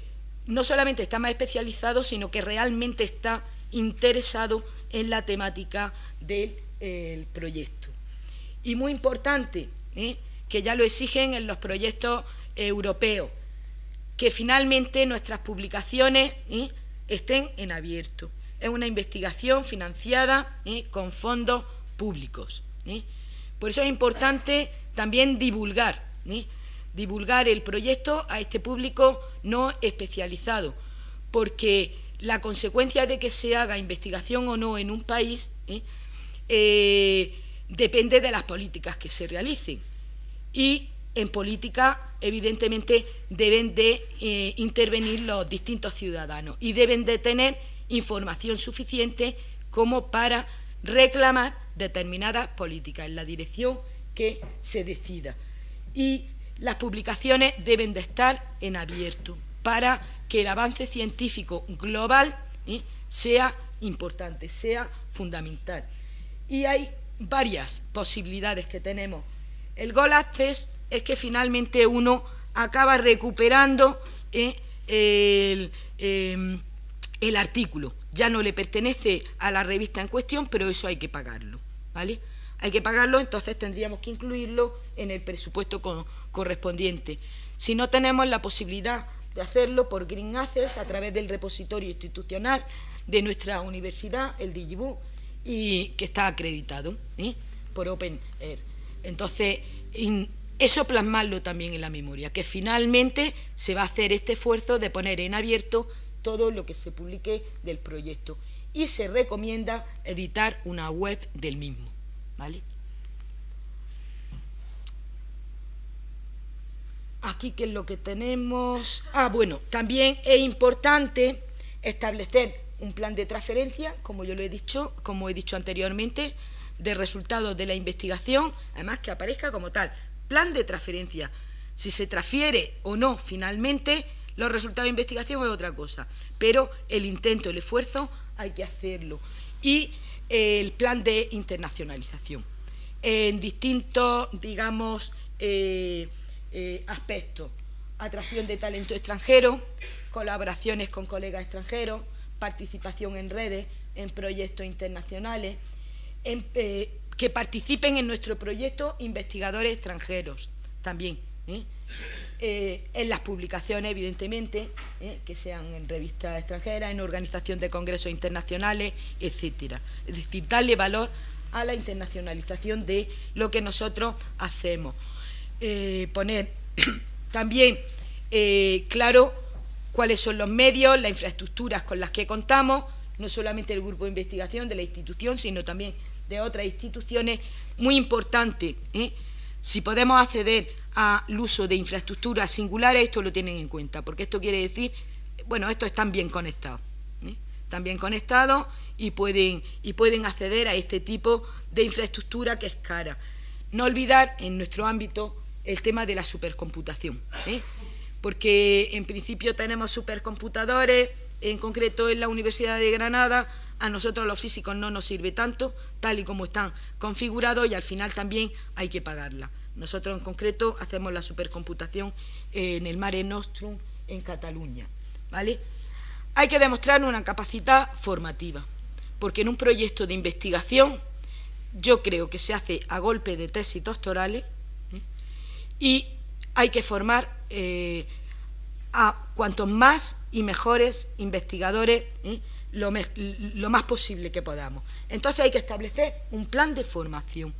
no solamente está más especializado, sino que realmente está interesado en la temática del proyecto. Y muy importante, ¿eh? que ya lo exigen en los proyectos europeos, que finalmente nuestras publicaciones ¿eh? estén en abierto. Es una investigación financiada con fondos públicos. Por eso es importante también divulgar, divulgar el proyecto a este público no especializado, porque la consecuencia de que se haga investigación o no en un país ¿eh? Depende de las políticas que se realicen. Y en política, evidentemente, deben de eh, intervenir los distintos ciudadanos y deben de tener información suficiente como para reclamar determinadas políticas en la dirección que se decida. Y las publicaciones deben de estar en abierto para que el avance científico global ¿eh? sea importante, sea fundamental. Y hay varias posibilidades que tenemos. El Goal Access es que finalmente uno acaba recuperando ¿eh? el, em, el artículo. Ya no le pertenece a la revista en cuestión, pero eso hay que pagarlo. ¿vale? Hay que pagarlo, entonces tendríamos que incluirlo en el presupuesto correspondiente. Si no tenemos la posibilidad de hacerlo por Green Access a través del repositorio institucional de nuestra universidad, el Digibook, y que está acreditado ¿eh? por Open Air. Entonces, eso plasmarlo también en la memoria, que finalmente se va a hacer este esfuerzo de poner en abierto todo lo que se publique del proyecto y se recomienda editar una web del mismo. Aquí, ¿qué es lo que tenemos? Ah, bueno, también es importante establecer un plan de transferencia, como yo lo he dicho, como he dicho anteriormente, de resultados de la investigación, además que aparezca como tal, plan de transferencia. Si se transfiere o no finalmente, los resultados de investigación es otra cosa, pero el intento, el esfuerzo, hay que hacerlo. Y el plan de internacionalización en distintos, digamos, eh, eh, aspectos. Atracción de talento extranjero, colaboraciones con colegas extranjeros, participación en redes, en proyectos internacionales, eh, que participen en nuestro proyecto investigadores extranjeros también. En las publicaciones, evidentemente, que sean en revistas extranjeras, en organización de congresos internacionales, etcétera. Es decir, darle valor a la internacionalización de lo que nosotros hacemos. Eh, poner [clears throat] también eh, claro cuáles son los medios, las infraestructuras con las que contamos, no solamente el grupo de investigación de la institución, sino también de otras instituciones, muy importante. ¿eh? Si podemos acceder al uso de infraestructuras singulares, esto lo tienen en cuenta, porque esto quiere decir, bueno, estos están bien conectados, están bien conectados y pueden, y pueden acceder a este tipo de infraestructura que es cara. No olvidar en nuestro ámbito el tema de la supercomputación. Porque en principio tenemos supercomputadores, en concreto en la Universidad de Granada, a nosotros los físicos no nos sirve tanto, tal y como están configurados, y al final también hay que pagarla. Nosotros en concreto hacemos la supercomputación en el Mare Nostrum en Cataluña. ¿vale? Hay que demostrar una capacidad formativa, porque en un proyecto de investigación yo creo que se hace a golpe de tesis doctorales ¿eh? y hay que formar eh, a cuantos más y mejores investigadores ¿eh? lo, más posible que podamos. Entonces hay que establecer un plan de formación.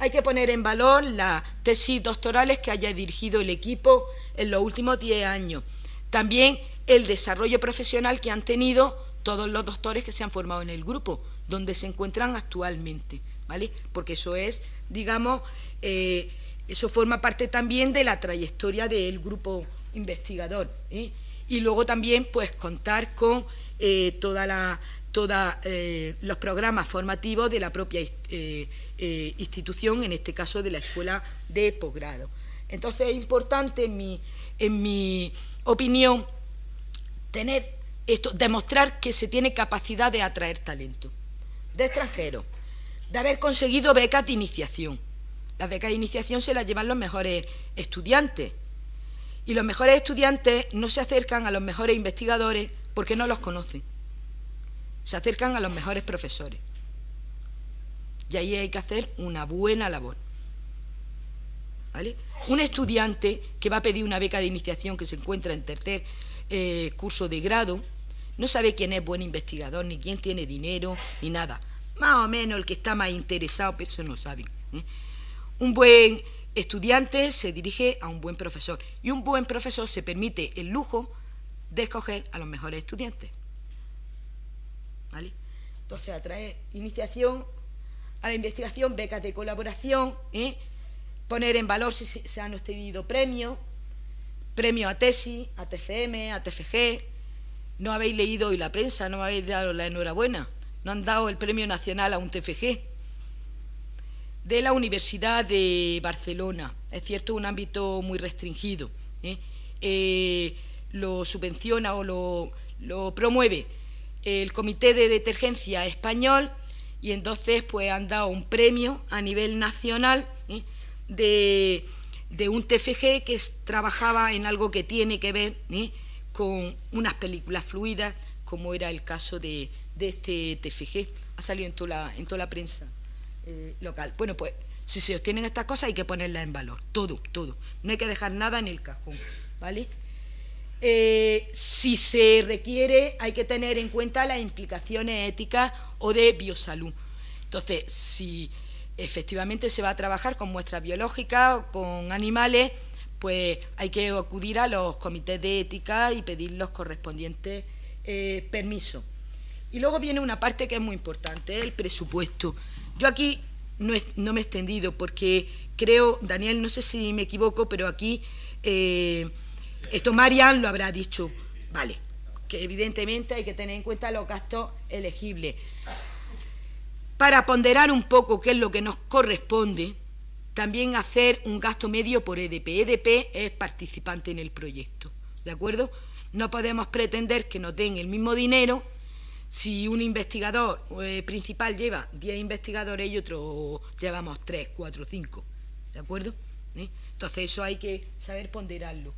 Hay que poner en valor las tesis doctorales que haya dirigido el equipo en los últimos 10 años. También el desarrollo profesional que han tenido todos los doctores que se han formado en el grupo, donde se encuentran actualmente, ¿vale? Porque eso es, digamos, eh, eso forma parte también de la trayectoria del grupo investigador. ¿eh? Y luego también, pues, contar con eh, toda la todos los programas formativos de la propia institución, en este caso de la escuela de posgrado. Entonces es importante, en mi, en mi opinión, tener esto, demostrar que se tiene capacidad de atraer talento de extranjeros, de haber conseguido becas de iniciación. Las becas de iniciación se las llevan los mejores estudiantes. Y los mejores estudiantes no se acercan a los mejores investigadores porque no los conocen. Se acercan a los mejores profesores. Y ahí hay que hacer una buena labor. ¿Vale? Un estudiante que va a pedir una beca de iniciación que se encuentra en tercer eh, curso de grado, no sabe quién es buen investigador, ni quién tiene dinero, ni nada más o menos el que está más interesado, pero eso no saben. ¿eh? Un buen estudiante se dirige a un buen profesor y un buen profesor se permite el lujo de escoger a los mejores estudiantes. ¿Vale? Entonces, atraer iniciación a la investigación, becas de colaboración, ¿eh? poner en valor si se han obtenido premios, premios a tesis, a TFM, a TFG. No habéis leído hoy la prensa, no habéis dado la enhorabuena no han dado el Premio Nacional a un TFG. De la Universidad de Barcelona, es cierto, un ámbito muy restringido. ¿eh? Eh, lo subvenciona o lo, promueve el Comité de Detergencia Español y entonces pues han dado un premio a nivel nacional ¿eh? de, de, un TFG que trabajaba en algo que tiene que ver con unas películas fluidas, como era el caso de, de este TFG. Ha salido en toda la, en toda la prensa eh, local. Bueno, pues si se obtienen estas cosas hay que ponerlas en valor, todo, todo. No hay que dejar nada en el cajón, ¿vale? Eh, si se requiere, hay que tener en cuenta las implicaciones éticas o de biosalud. Entonces, si efectivamente se va a trabajar con muestras biológicas o con animales, pues hay que acudir a los comités de ética y pedir los correspondientes eh, permisos. Y luego viene una parte que es muy importante, el presupuesto. Yo aquí no, me he extendido porque creo, Daniel, no sé si me equivoco, pero aquí eh, esto Marian lo habrá dicho. Vale, que evidentemente hay que tener en cuenta los gastos elegibles. Para ponderar un poco qué es lo que nos corresponde, también hacer un gasto medio por EDP. EDP es participante en el proyecto, ¿de acuerdo? No podemos pretender que nos den el mismo dinero si un investigador eh, principal lleva 10 investigadores y otro llevamos 3, 4, 5, ¿de acuerdo? ¿Eh? Entonces eso hay que saber ponderarlo.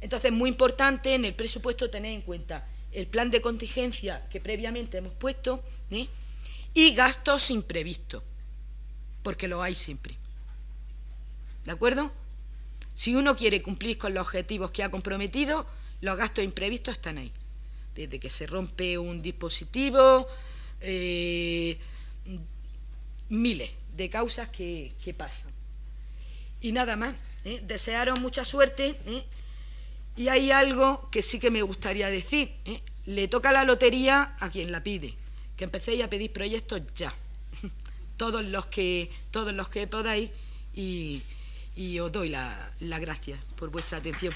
Entonces es muy importante en el presupuesto tener en cuenta el plan de contingencia que previamente hemos puesto ¿eh? y gastos imprevistos, porque lo hay siempre. ¿De acuerdo? Si uno quiere cumplir con los objetivos que ha comprometido, los gastos imprevistos están ahí desde que se rompe un dispositivo, eh, miles de causas que, pasan. Y nada más, ¿eh? desearos mucha suerte. ¿eh? Y hay algo que sí que me gustaría decir. Le toca la lotería a quien la pide. Que empecéis a pedir proyectos ya. [laughs] todos los que, todos los que podáis. Y, os doy las la gracias por vuestra atención.